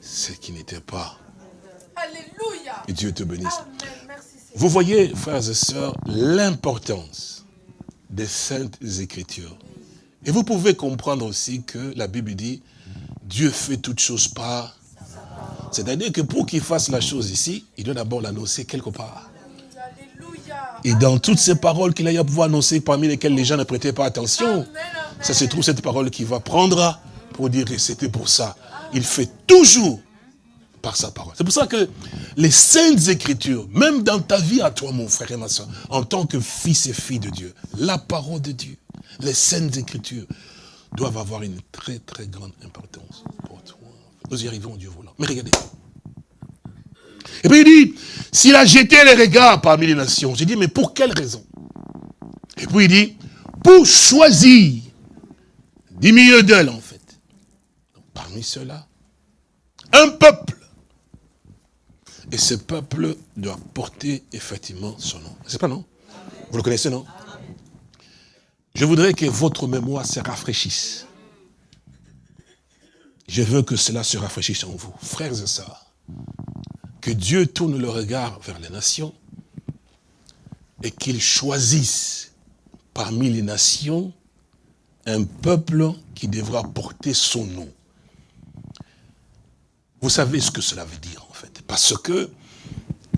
ce qui n'était pas. Alléluia. Et Dieu te bénisse. Vous voyez, frères et sœurs, l'importance des saintes écritures. Et vous pouvez comprendre aussi que la Bible dit, Dieu fait toutes choses par... C'est-à-dire que pour qu'il fasse la chose ici, il doit d'abord l'annoncer quelque part. Et dans toutes ces paroles qu'il a à pouvoir annoncer, parmi lesquelles les gens ne prêtaient pas attention, ça se trouve cette parole qui va prendre pour dire que c'était pour ça. Il fait toujours par sa parole. C'est pour ça que les saintes écritures, même dans ta vie à toi, mon frère et ma soeur, en tant que fils et fille de Dieu, la parole de Dieu, les saintes écritures doivent avoir une très très grande importance pour toi. Nous y arrivons, Dieu voulant. Mais regardez, et puis il dit, s'il a jeté les regards parmi les nations, j'ai dit, mais pour quelle raison? Et puis il dit, pour choisir du milieu d'elle, en fait. parmi ceux-là, un peuple. Et ce peuple doit porter effectivement son nom. C'est pas non? Vous le connaissez, non? Je voudrais que votre mémoire se rafraîchisse. Je veux que cela se rafraîchisse en vous, frères et sœurs que Dieu tourne le regard vers les nations et qu'il choisisse parmi les nations un peuple qui devra porter son nom. Vous savez ce que cela veut dire en fait. Parce que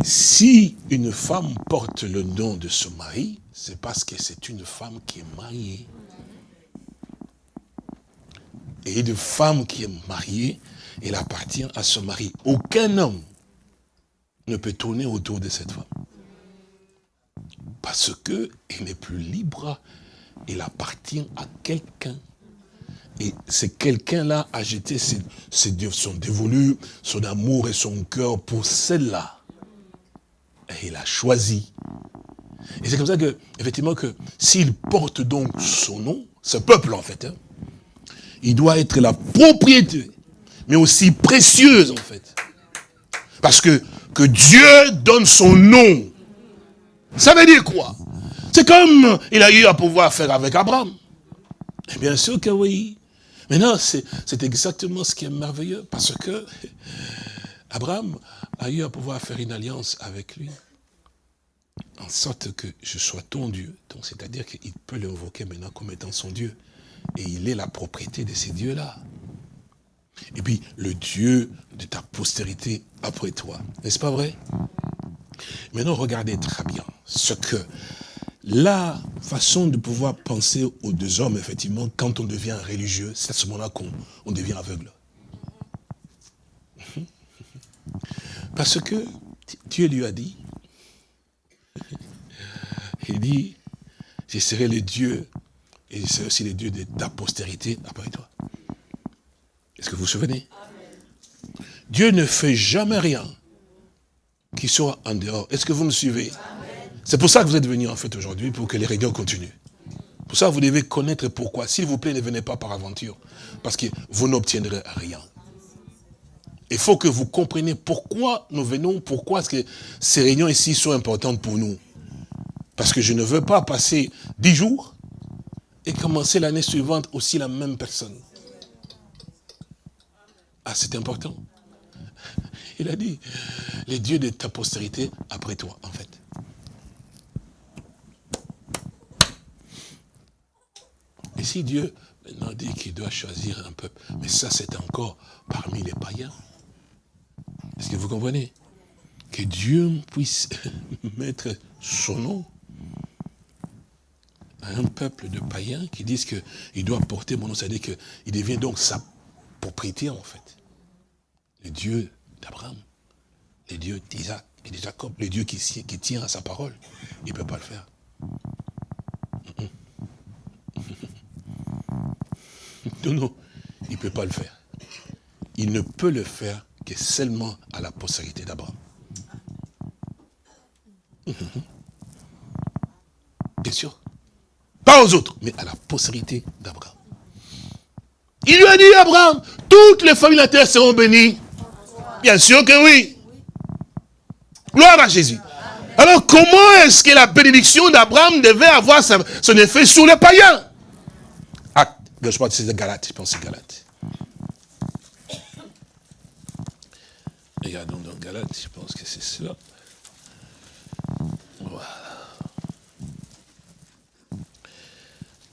si une femme porte le nom de son mari, c'est parce que c'est une femme qui est mariée. Et une femme qui est mariée, elle appartient à son mari. Aucun homme ne peut tourner autour de cette femme. Parce que elle n'est plus libre, il appartient à quelqu'un. Et c'est quelqu'un-là a jeté son dévolu, son amour et son cœur pour celle-là. Et il a choisi. Et c'est comme ça que, effectivement, que s'il porte donc son nom, ce peuple en fait, hein, il doit être la propriété, mais aussi précieuse en fait. Parce que que Dieu donne son nom. Ça veut dire quoi? C'est comme il a eu à pouvoir faire avec Abraham. Et bien sûr que oui. Mais non, c'est exactement ce qui est merveilleux, parce que Abraham a eu à pouvoir faire une alliance avec lui, en sorte que je sois ton Dieu. Donc c'est-à-dire qu'il peut l'invoquer maintenant comme étant son Dieu. Et il est la propriété de ces dieux-là. Et puis, le Dieu de ta postérité après toi. N'est-ce pas vrai? Maintenant, regardez très bien ce que la façon de pouvoir penser aux deux hommes, effectivement, quand on devient religieux, c'est à ce moment-là qu'on devient aveugle. Parce que Dieu lui a dit, il dit, je serai le Dieu, et je serai aussi le Dieu de ta postérité après toi. Est-ce que vous vous souvenez? Dieu ne fait jamais rien qui soit en dehors. Est-ce que vous me suivez? C'est pour ça que vous êtes venus en fait aujourd'hui, pour que les réunions continuent. Pour ça, vous devez connaître pourquoi. S'il vous plaît, ne venez pas par aventure. Parce que vous n'obtiendrez rien. Il faut que vous compreniez pourquoi nous venons, pourquoi est-ce que ces réunions ici sont importantes pour nous. Parce que je ne veux pas passer dix jours et commencer l'année suivante aussi la même personne. Ah, c'est important. Il a dit, les dieux de ta postérité après toi, en fait. Et si Dieu maintenant dit qu'il doit choisir un peuple, mais ça c'est encore parmi les païens. Est-ce que vous comprenez? Que Dieu puisse mettre son nom à un peuple de païens qui disent qu'il doit porter mon nom, c'est-à-dire qu'il devient donc sa propriété en fait. Le Dieu d'Abraham, le Dieu d'Isaac et de Jacob, le Dieu qui, qui tient à sa parole, il ne peut pas le faire. Non, non, il ne peut pas le faire. Il ne peut le faire que seulement à la postérité d'Abraham. Bien sûr. Pas aux autres, mais à la postérité d'Abraham. Il lui a dit, Abraham, toutes les familles de la terre seront bénies. Bien sûr que oui. Gloire à Jésus. Alors comment est-ce que la bénédiction d'Abraham devait avoir son effet sur les païens? Je crois que c'est Galate, je pense que c'est Galate. Regardons dans Galate, je pense que c'est cela. Voilà.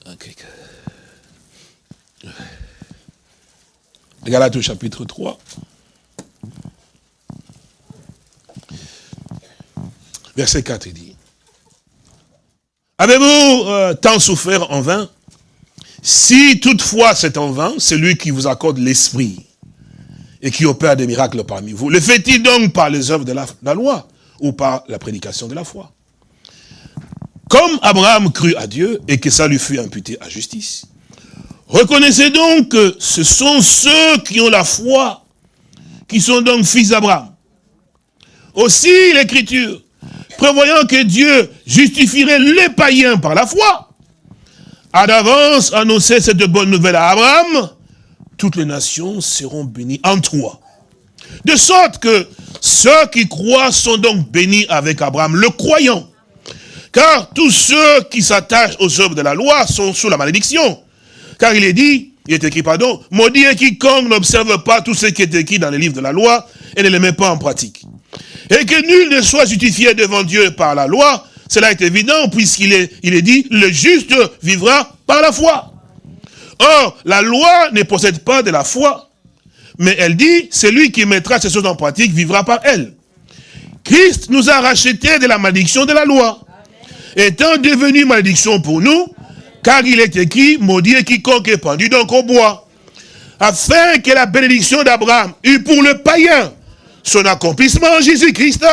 Ok. Galate au chapitre 3. Verset 4, il dit. Avez-vous euh, tant souffert en vain? Si toutefois c'est en vain, celui qui vous accorde l'esprit et qui opère des miracles parmi vous, le fait-il donc par les œuvres de la, loi ou par la prédication de la foi? Comme Abraham crut à Dieu et que ça lui fut imputé à justice, reconnaissez donc que ce sont ceux qui ont la foi qui sont donc fils d'Abraham. Aussi l'Écriture, prévoyant que Dieu justifierait les païens par la foi, a d'avance annoncé cette bonne nouvelle à Abraham, toutes les nations seront bénies en toi. De sorte que ceux qui croient sont donc bénis avec Abraham, le croyant. Car tous ceux qui s'attachent aux œuvres de la loi sont sous la malédiction. Car il est dit, il est écrit, pardon, maudit est quiconque n'observe pas tout ce qui est écrit dans les livres de la loi et ne les met pas en pratique. Et que nul ne soit justifié devant Dieu par la loi, cela est évident puisqu'il est, il est dit, le juste vivra par la foi. Or, la loi ne possède pas de la foi, mais elle dit, celui qui mettra ces choses en pratique vivra par elle. Christ nous a rachetés de la malédiction de la loi, étant devenu malédiction pour nous, car il est écrit, maudit est quiconque est pendu donc au bois, afin que la bénédiction d'Abraham eût pour le païen son accomplissement en Jésus-Christ,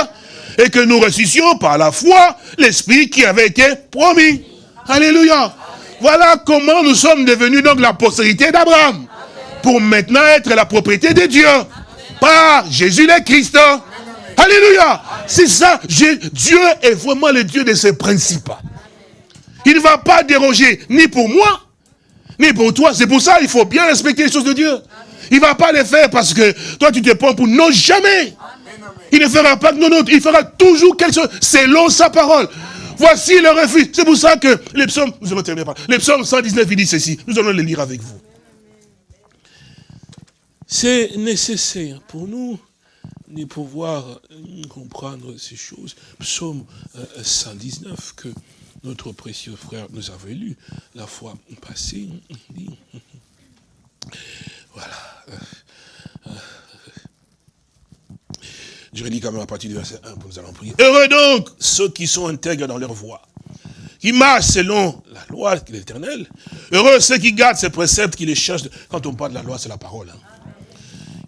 et que nous ressuscions par la foi l'Esprit qui avait été promis. Alléluia. Voilà comment nous sommes devenus donc la postérité d'Abraham. Pour maintenant être la propriété de Dieu. Par Jésus le Christ. Alléluia. C'est ça. Dieu est vraiment le Dieu de ses principes. Il ne va pas déroger ni pour moi, ni pour toi. C'est pour ça qu'il faut bien respecter les choses de Dieu. Il ne va pas les faire parce que toi tu te prends pour non jamais. Il ne fera pas que non, non, il fera toujours quelque chose selon sa parole. Voici le refus. C'est pour ça que les psaumes, nous allons terminer par les psaumes 119, il dit ceci. Nous allons les lire avec vous. C'est nécessaire pour nous de pouvoir euh, comprendre ces choses. Psaume 119 euh, que notre précieux frère nous avait lu la fois passée. Voilà. Je redis quand même à partir du verset 1 pour nous allons prier. Heureux donc ceux qui sont intègres dans leur voie, qui marchent selon la loi de l'éternel. Heureux ceux qui gardent ces préceptes, qui les cherchent. Quand on parle de la loi, c'est la parole. Hein.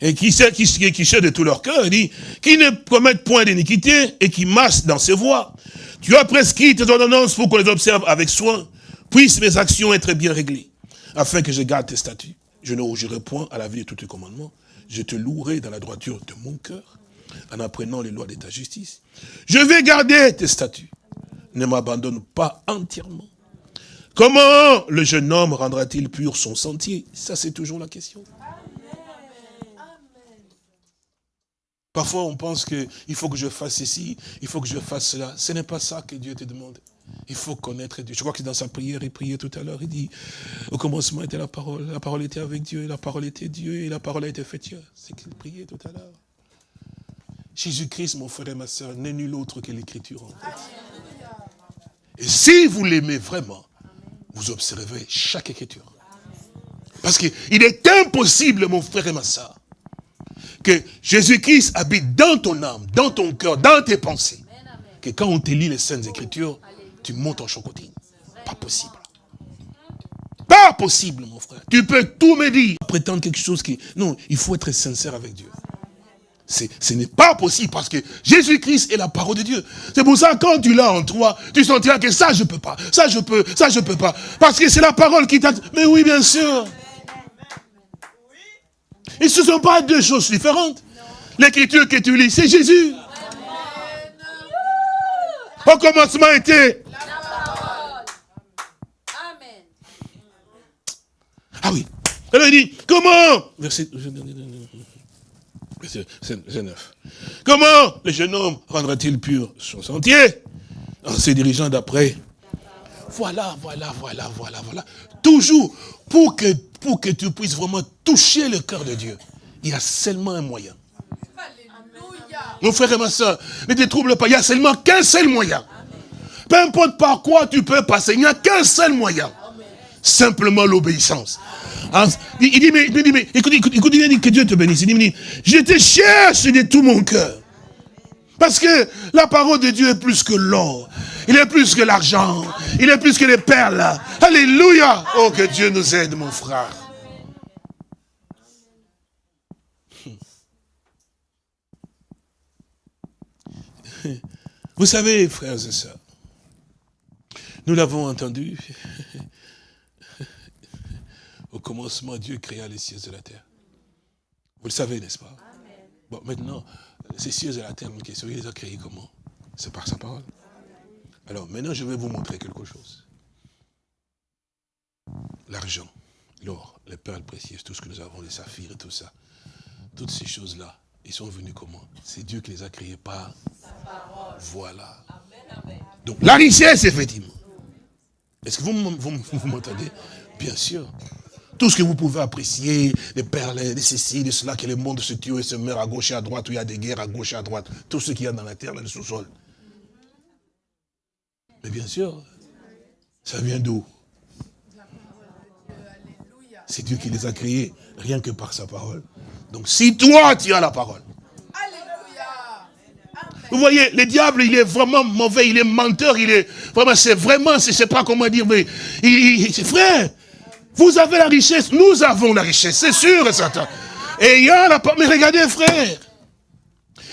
et qui qui, qui cherche de tout leur cœur, il dit, qui ne commettent point d'iniquité et qui marchent dans ses voies. Tu as prescrit tes ordonnances pour qu'on les observe avec soin. Puissent mes actions être bien réglées, afin que je garde tes statuts. Je ne rougirai point à la vie de tous tes commandements. Je te louerai dans la droiture de mon cœur, en apprenant les lois de ta justice. Je vais garder tes statuts. Ne m'abandonne pas entièrement. Comment le jeune homme rendra-t-il pur son sentier? Ça, c'est toujours la question. Parfois, on pense qu'il faut que je fasse ceci, il faut que je fasse cela. Ce n'est pas ça que Dieu te demande. Il faut connaître Dieu. Je crois que dans sa prière, il priait tout à l'heure, il dit, au commencement était la parole, la parole était avec Dieu, la parole était Dieu, et la parole a été faite Dieu. C'est qu'il priait tout à l'heure. Jésus-Christ, mon frère et ma soeur, n'est nul autre que l'écriture en fait. Et si vous l'aimez vraiment, vous observez chaque écriture. Parce qu'il est impossible, mon frère et ma soeur, que Jésus-Christ habite dans ton âme, dans ton cœur, dans tes pensées. Que quand on te lit les Saintes Écritures, tu montes en chocotine. Pas possible. Pas possible, mon frère. Tu peux tout me dire. Prétendre quelque chose qui... Non, il faut être sincère avec Dieu. Ce n'est pas possible parce que Jésus-Christ est la parole de Dieu. C'est pour ça quand tu l'as en toi, tu sentiras que ça je peux pas, ça je peux, ça je peux pas. Parce que c'est la parole qui t'a... Mais oui, bien sûr. Et ce ne sont pas deux choses différentes. L'écriture que tu lis, c'est Jésus. Au commencement était... Ah oui. Elle dit, comment? Verset, 9. Comment? Le jeune homme rendra-t-il pur son sentier? En se dirigeant d'après. Voilà, voilà, voilà, voilà, voilà. Toujours, pour que pour que tu puisses vraiment toucher le cœur de Dieu, il y a seulement un moyen. Mon frère et ma soeur, ne te trouble pas, il n'y a seulement qu'un seul moyen. Peu importe par quoi tu peux passer, il n'y a qu'un seul moyen. Simplement l'obéissance. Il dit, mais, mais écoute, écoute, écoute, il dit que Dieu te bénisse. Il dit, je te cherche de tout mon cœur. Parce que la parole de Dieu est plus que l'or. Il est plus que l'argent. Il est plus que les perles. Alléluia. Oh, que Dieu nous aide, mon frère. Vous savez, frères et sœurs, nous l'avons entendu. Au commencement, Dieu créa les cieux et la terre. Vous le savez, n'est-ce pas? Bon, maintenant, ces cieux et la terre, une question, il les a créés comment? C'est par sa parole. Alors maintenant, je vais vous montrer quelque chose. L'argent, l'or, les perles précieuses, tout ce que nous avons, les saphirs et tout ça. Toutes ces choses-là, ils sont venus comment? C'est Dieu qui les a créés par sa parole. Voilà. Donc la richesse, effectivement. Est-ce que vous, m'entendez? Bien sûr. Tout ce que vous pouvez apprécier, les perles, les ceci, de cela, que le monde se tue et se meurt à gauche et à droite, où il y a des guerres à gauche et à droite. Tout ce qu'il y a dans la terre, le sous-sol. Mais bien sûr, ça vient d'où? C'est Dieu qui les a créés, rien que par sa parole. Donc si toi, tu as la parole. Vous voyez, le diable, il est vraiment mauvais, il est menteur, il est vraiment, c'est vraiment, je ne sais pas comment dire, mais il, c'est frère, vous avez la richesse, nous avons la richesse, c'est sûr et certain. Il a la mais regardez frère,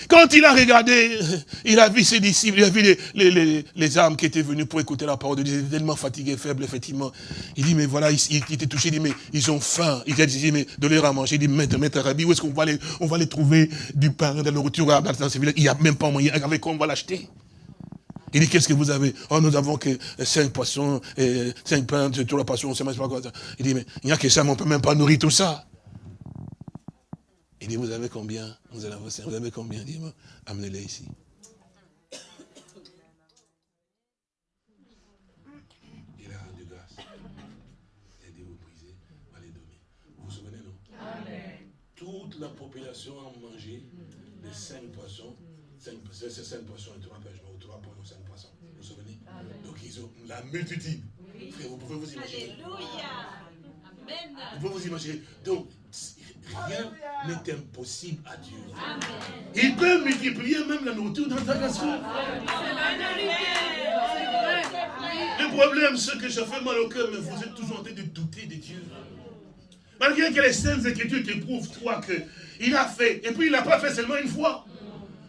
quand il a regardé, il a vu ses disciples, il a vu les, les, âmes qui étaient venues pour écouter la parole de Dieu, ils étaient tellement fatigués, faibles, effectivement. Il dit, mais voilà, il, était touché, il dit, mais ils ont faim. Il a dit, mais de leur à manger. Il dit, maître, maître Rabbi, où est-ce qu'on va les, on va les trouver du pain, de la nourriture dans ce village? Il n'y a même pas moyen, avec quoi on va l'acheter? Il dit, qu'est-ce que vous avez? Oh, nous avons que cinq poissons, cinq pains, tout la poisson, on ne sait pas quoi. Il dit, mais il n'y a que ça, mais on ne peut même pas nourrir tout ça. Il dit, vous avez combien? Vous avez combien? Dis-moi, amenez-les ici. Il a rendu grâce. Il a dit, vous brisez, va les donner. Vous vous souvenez, non? Amen. Toute la population a mangé les cinq poissons. Ces cinq poissons et trois pêches, ou trois poissons, cinq poissons. Vous vous souvenez? Donc ils ont la multitude. Frère, vous pouvez vous imaginer. Alléluia. Amen. Vous pouvez vous imaginer. Donc, Rien n'est impossible à Dieu. Il peut multiplier même la nourriture dans ta nation. Le problème, c'est que ça fait mal au cœur, mais vous êtes toujours en train de douter de Dieu. Malgré que les saintes écritures te prouvent, toi, qu'il a fait. Et puis il n'a pas fait seulement une fois.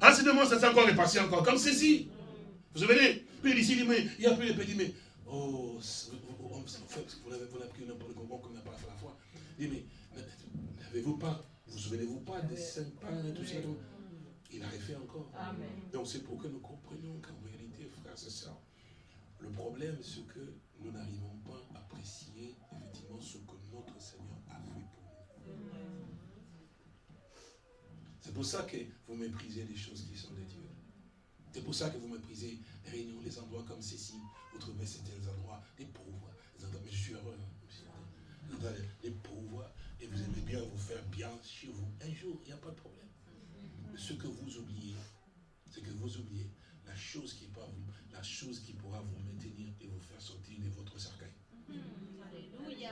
Ensuite, ça s'est encore repassé encore, comme ceci. Vous vous souvenez Puis il dit, mais il y a plus de petits, mais, oh, vous n'avez pris n'importe comment qu'on n'a pas fait la foi. Il dit, mais n'avez-vous pas, vous souvenez-vous pas des saints pères et tout ça Il a refait encore. Donc c'est pour que nous comprenions qu'en réalité, frères et sœurs, le problème, c'est que nous n'arrivons pas à apprécier effectivement ce que notre Seigneur a fait pour nous. C'est pour ça que vous méprisez les choses qui sont de Dieu. C'est pour ça que vous méprisez les réunions, les endroits comme ceci. Vous trouvez certains endroits, les pauvres, les endroits, mais je suis heureux. Hein, les pauvres, et vous aimez bien vous faire bien chez vous. Un jour, il n'y a pas de problème. Mais ce que vous oubliez, c'est que vous oubliez la chose qui, peut vous, la chose qui pourra vous maintenir et vous faire sortir de votre cercueil. Alléluia.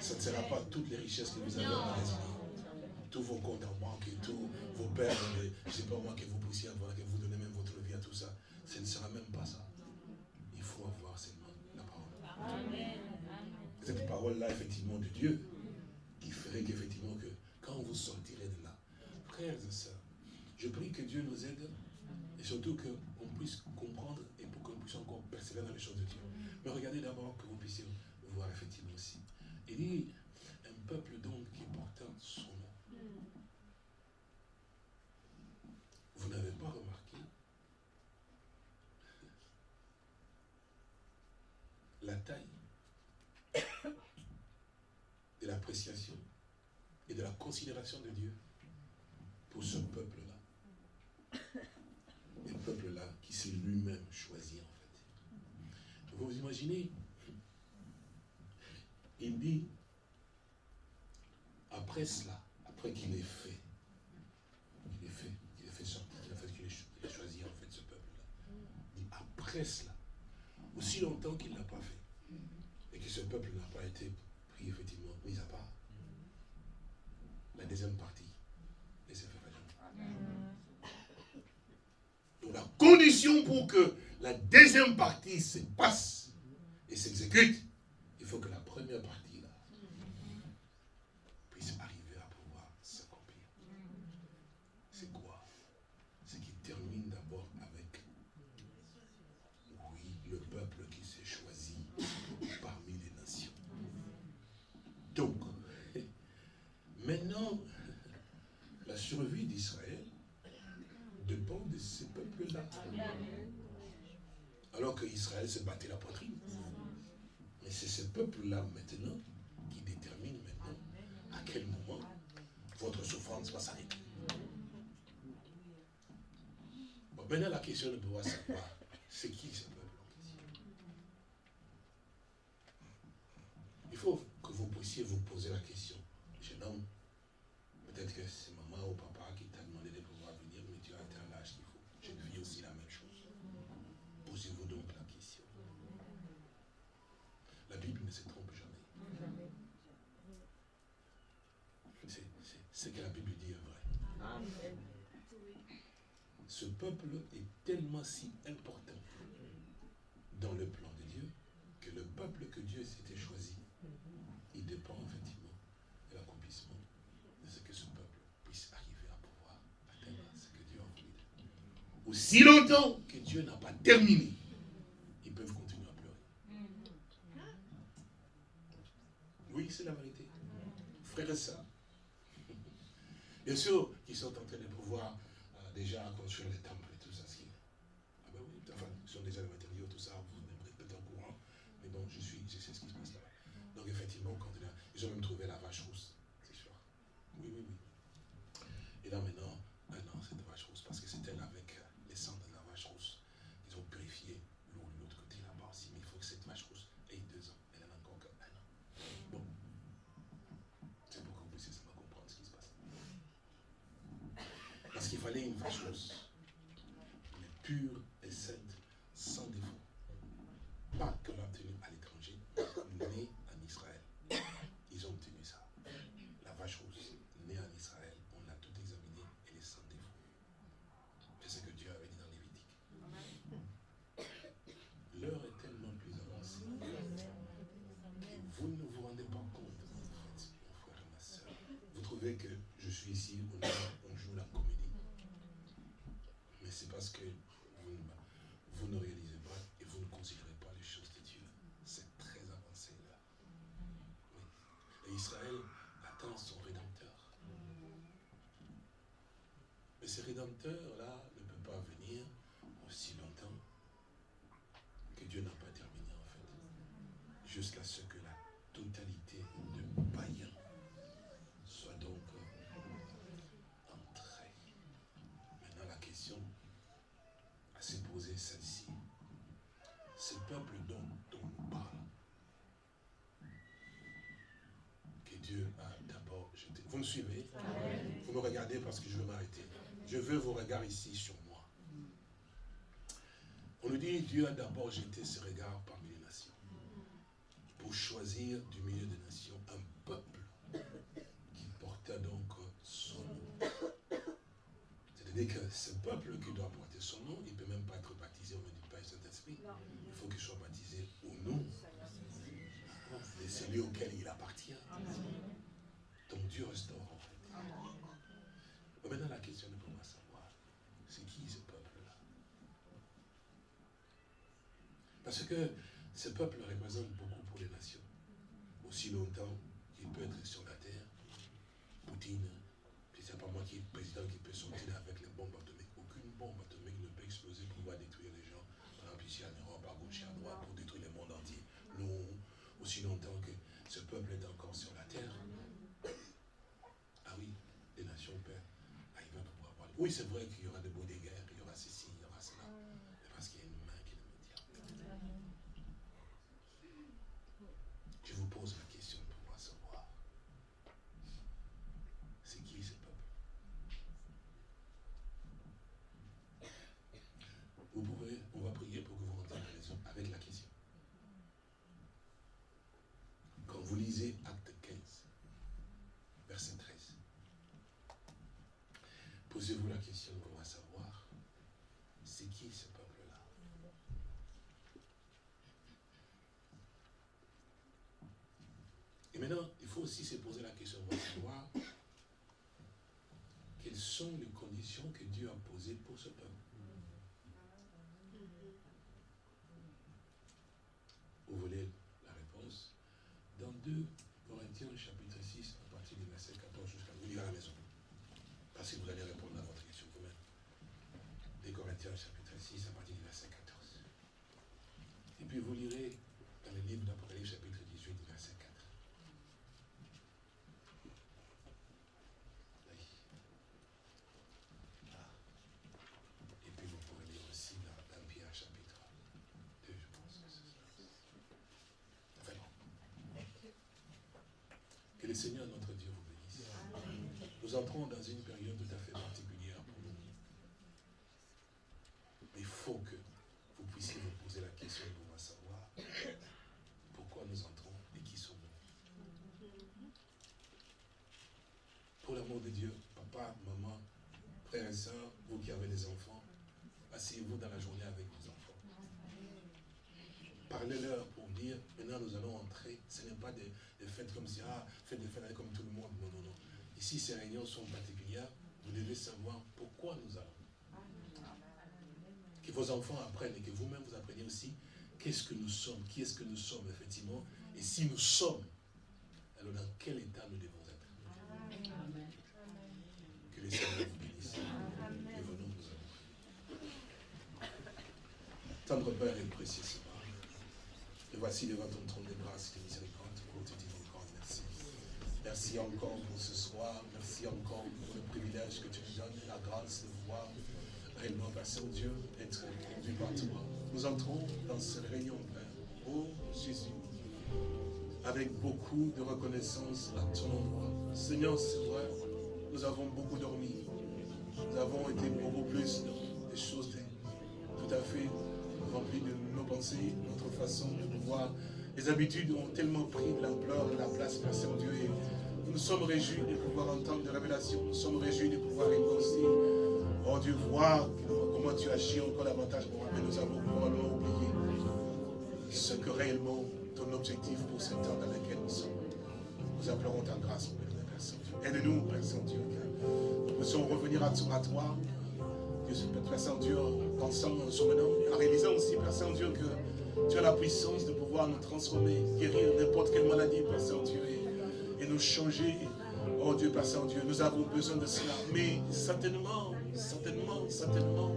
Ça ne sera pas toutes les richesses que vous avez en tous vos comptes en banque et tous vos pères, je ne sais pas moi que vous puissiez avoir, que vous donnez même votre vie à tout ça. Ce ne sera même pas ça. Il faut avoir seulement la parole. Cette parole-là, effectivement, de Dieu, qui ferait qu'effectivement, que quand vous sortirez de là, frères et sœurs, je prie que Dieu nous aide et surtout qu'on puisse comprendre et pour qu'on puisse encore persévérer dans les choses de Dieu. Mais regardez d'abord que vous puissiez voir effectivement aussi un peuple donc qui porte son nom. Vous n'avez pas remarqué la taille de l'appréciation et de la considération de Dieu pour ce peuple-là. Un peuple-là qui s'est lui-même choisi en fait. Vous vous imaginez Il dit, après cela, après qu'il ait fait, qu'il ait fait, qu'il ait fait sortir, qu'il ait, fait, qu'il ait choisi en fait ce peuple-là. Après cela, aussi longtemps qu'il n'a pas fait, et que ce peuple n'a pas été pris effectivement mis à part, la deuxième partie Pour que la deuxième partie se passe et s'exécute, il faut que la première partie là puisse arriver à pouvoir s'accomplir. C'est quoi Ce qui termine d'abord avec, oui, le peuple qui s'est choisi parmi les nations. Donc, maintenant, la survie d'Israël dépend de ce peuple-là. Alors qu'Israël se battait la poitrine. Mais c'est ce peuple-là maintenant qui détermine maintenant à quel moment votre souffrance va s'arrêter. Maintenant la question de pouvoir savoir, c'est qui ce peuple? Il faut que vous puissiez vous poser la question. Jeune homme, peut-être que c'est maman ou papa qui t'a demandé de pouvoir venir, mais tu as atteint l'âge qu'il faut. Je vis aussi la même chose. Posez-vous donc la question. La Bible ne se trompe jamais. C'est ce que la Bible dit est vrai. Ce peuple est tellement si important dans le plan de Dieu que le peuple que Dieu s'était choisi, il dépend effectivement de l'accomplissement de ce que ce peuple puisse arriver à pouvoir atteindre ce que Dieu a voulu. Aussi longtemps que Dieu n'a pas terminé, ils peuvent continuer à pleurer. Oui, c'est la vérité. Frère et sœurs, bien sûr qu'ils sont en train de pouvoir euh, déjà construire les temples et tout ça. Ah ben oui, enfin, ils sont déjà les matériaux, tout ça, vous êtes peut-être au courant. Mais bon, je suis, je sais ce qui se passe là. Donc effectivement, quand il a, ils ont même trouvé la vache rousse, c'est sûr. Oui, oui, oui. Et là maintenant, maintenant cette vache rousse, parce que c'était avec euh, les sang de la vache rousse, ils ont purifié l'eau de l'autre côté là-bas aussi. Mais il faut que cette vache rousse ait deux ans. Elle en a encore qu'un an. Bon. C'est pour que vous puissiez seulement comprendre ce qui se passe. Parce qu'il fallait une vache rousse. Mais pure et sainte, sans défaut. Pas que l'a obtenu à l'étranger, née en Israël. Ils ont obtenu ça. La vache rousse, née en Israël, on l'a tout examiné, elle est sans défaut. C'est ce que Dieu avait dit dans Lévitique. L'heure est tellement plus avancée. que Vous ne vous rendez pas compte savez que je suis ici, on, joue la comédie. Mais c'est parce que vous, vous, ne réalisez pas et vous ne considérez pas les choses de Dieu. C'est très avancé là. Et Israël attend son Rédempteur. Mais ce Rédempteur-là ne peut pas venir aussi longtemps que Dieu n'a pas terminé en fait. Jusqu'à ce que la totalité de suivez Vous me regardez parce que je veux m'arrêter. Je veux vos regards ici sur moi. On nous dit Dieu a d'abord jeté ses regards parmi les nations pour choisir du milieu des nations un peuple qui portait donc son nom. C'est-à-dire que ce peuple qui doit porter son nom, il ne peut même pas être baptisé au nom du Père Saint-Esprit. Il faut qu'il soit baptisé au nom de celui auquel il appartient. Restaure en fait. maintenant la question est pour moi savoir, c'est qui ce peuple-là? Parce que ce peuple représente beaucoup pour les nations. Aussi longtemps qu'il peut être sur la terre, Poutine, c'est pas moi qui est président qui peut sortir avec les bombes atomiques. Aucune bombe atomique ne peut exploser pour pouvoir détruire les gens. Par exemple, ici en Europe, à gauche et à droite, pour détruire le monde entier. Non, aussi longtemps que ce peuple est encore sur la terre. Ah oui, les nations peuvent arriver à pouvoir parler. Oui, c'est vrai qu'il y aura des beaux guerres, il y aura ceci, il y aura cela. Mais parce qu'il y a une main qui le maintient. Je vous pose la question pour moi savoir. C'est qui ce peuple Vous pouvez, on va prier pour que vous rentrez raison avec la question. Quand vous lisez Acte 15, verset 13, posez-vous la question pour savoir, c'est qui ce peuple-là Et maintenant, il faut aussi se poser la question pour savoir quelles sont les conditions que Dieu a posées pour ce peuple. Vous voulez la réponse? Dans 2 Corinthiens chapitre 6, à partir du verset 14 jusqu'à... Vous lirez à la maison. Parce que vous allez répondre à votre question vous-même. 2 Corinthiens chapitre 6, à partir du verset 14. Et puis vous lirez dans le livre d'Apocalypse chapitre 18, verset 4. le Seigneur notre Dieu vous bénisse. Nous entrons dans une période tout à fait particulière pour nous. Il faut que vous puissiez vous poser la question pour savoir pourquoi nous entrons et qui sommes-nous. Pour l'amour de Dieu, papa, maman, frères et sœurs, vous qui avez des enfants, asseyez-vous dans la journée avec vos enfants. Parlez-leur pour dire, maintenant nous allons entrer. Ce n'est des, fêtes comme ça, ah, faites des fêtes comme tout le monde. Non, non, non. Ici, ces réunions sont particulières. Vous devez savoir pourquoi nous allons. Que vos enfants apprennent et que vous-même vous appreniez aussi qu'est-ce que nous sommes, qui est-ce que nous sommes effectivement, et si nous sommes, alors dans quel état nous devons être. Que les Seigneur vous bénisse. Et venons nous avons. Tendre Père et précieux et voici devant ton trône de grâce et de miséricorde merci. Merci encore pour ce soir. Merci encore pour le privilège que tu nous donnes, la grâce de pouvoir réellement passer au Dieu, être conduit par toi. Nous entrons dans cette réunion, Père. Oh Jésus, avec beaucoup de reconnaissance à ton endroit. Seigneur, c'est vrai, nous avons beaucoup dormi. Nous avons été beaucoup plus dans des choses tout à fait rempli de nos pensées, notre façon de pouvoir. Les habitudes ont tellement pris de l'ampleur, de la place, Père Saint-Dieu. Nous sommes réjouis de pouvoir entendre des révélations. Nous sommes réjouis de pouvoir aussi, oh Dieu, voir comment tu agis encore davantage pour moi. Mais nous avons probablement oublié ce que réellement ton objectif pour cette heure dans laquelle nous sommes. Nous implorons ta grâce, Père Saint-Dieu. Aide-nous, Père Saint-Dieu, que nous puissions revenir à toi, à toi Père Saint-Dieu, en pensant, en en réalisant aussi, Père Saint-Dieu, que tu as la puissance de pouvoir nous transformer, guérir n'importe quelle maladie, Père Saint-Dieu, et, nous changer. Oh Dieu, Père Saint-Dieu, nous avons besoin de cela. Mais certainement, certainement, certainement,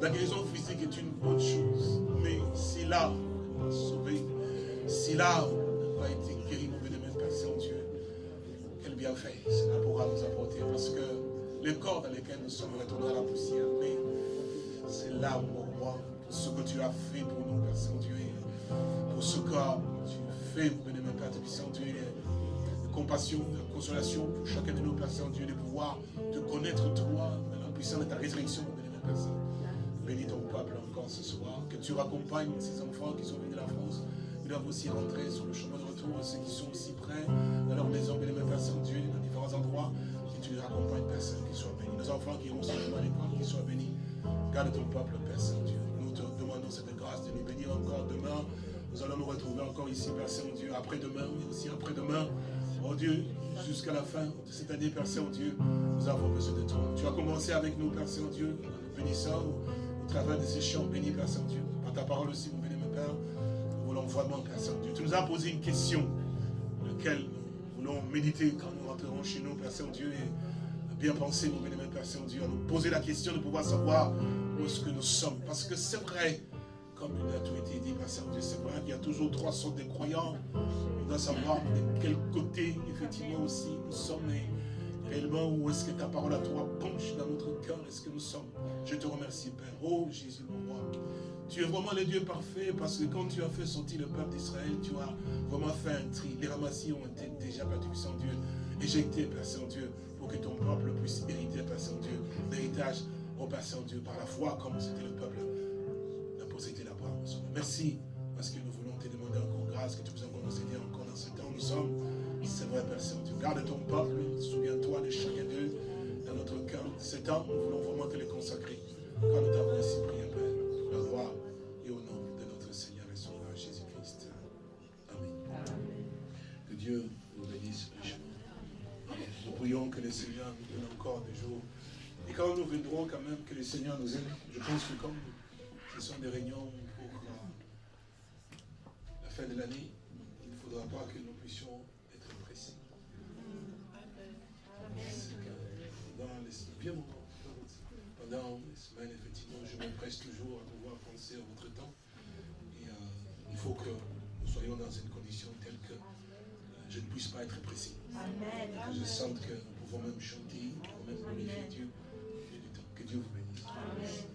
la guérison physique est une bonne chose. Mais si l'âme sauvé, si l'âme n'a pas été guérie, mon bien Père Saint-Dieu, quel bienfait cela pourra nous apporter. Parce que les corps dans lesquels nous sommes retournés à la poussière. Mais c'est là, mon roi, ce que tu as fait pour nous, Père Saint-Dieu, pour ce que tu fais, mon bénémoine Père Saint-Dieu, de compassion, de consolation pour chacun de nous, Père Saint-Dieu, de pouvoir te connaître, toi, dans la puissance de ta résurrection, mon bénémoine Père Saint. Bénis ton peuple encore ce soir, que tu raccompagnes ces enfants qui sont venus de la France, ils doivent aussi rentrer sur le chemin de retour, ceux qui sont aussi près dans leur maison, bénémoine Père Saint-Dieu, dans différents endroits tu les accompagnes, Père Saint, qu'ils soient bénis. Nos enfants qui iront simplement à l'école, qu'ils soient bénis. Garde ton peuple, Père Saint-Dieu. Cette grâce de nous bénir encore demain. Nous allons nous retrouver encore ici, Père Saint-Dieu, après-demain, mais aussi après-demain. Oh Dieu, jusqu'à la fin de cette année, Père Saint-Dieu, nous avons besoin de toi. Tu as commencé avec nous, Père Saint-Dieu, nous bénissant au travers de ces chants bénis, Père Saint-Dieu. Par ta parole aussi, mon béni, mon Père, nous voulons vraiment, Père Saint-Dieu. Tu nous as posé une question, laquelle nous voulons méditer quand nous rentrerons chez nous, Père Saint-Dieu, et bien penser, mon bénémoine Père Saint-Dieu, à nous poser la question de pouvoir savoir où est-ce que nous sommes. Parce que c'est vrai, comme il a tout été dit, Saint-Dieu, c'est vrai qu'il y a toujours trois sortes de croyants. On doit savoir de quel côté, effectivement, aussi nous sommes. Et réellement, où est-ce que ta parole à toi penche dans notre cœur Est-ce que nous sommes Je te remercie, Père. Oh Jésus, mon roi. Tu es vraiment le Dieu parfait parce que quand tu as fait sortir le peuple d'Israël, tu as vraiment fait un tri. Les ramassis ont été déjà, Père Saint-Dieu, éjectés, Père Saint-Dieu, pour que ton peuple puisse hériter, Père Saint-Dieu, l'héritage au Père Saint-Dieu, par la foi, comme c'était le peuple Merci, parce que nous voulons te demander encore grâce, que tu puisses encore nous aider encore dans ce temps où nous sommes. C'est vrai, Père Saint-Dieu. Garde ton peuple, souviens-toi de chacun d'eux dans notre cœur. Ce temps, nous voulons vraiment te les consacrer. Quand nous t'avons ainsi prié, Père la gloire et au nom de notre Seigneur et Sauveur Jésus-Christ. Amen. Que Dieu nous bénisse richement. Nous prions que le Seigneur nous donne encore des jours. Et quand nous viendrons quand même, que le Seigneur nous aide. Je pense que comme ce sont des réunions fin de l'année, il ne faudra pas que nous puissions être précis. Dans les bien pendant les semaines, effectivement, je m'empresse toujours à pouvoir penser à votre temps. Et euh, il faut que nous soyons dans une condition telle que euh, je ne puisse pas être. Amen. Que je sente que nous pouvons même chanter, nous pouvons même glorifier Dieu. Que Dieu vous bénisse. Amen.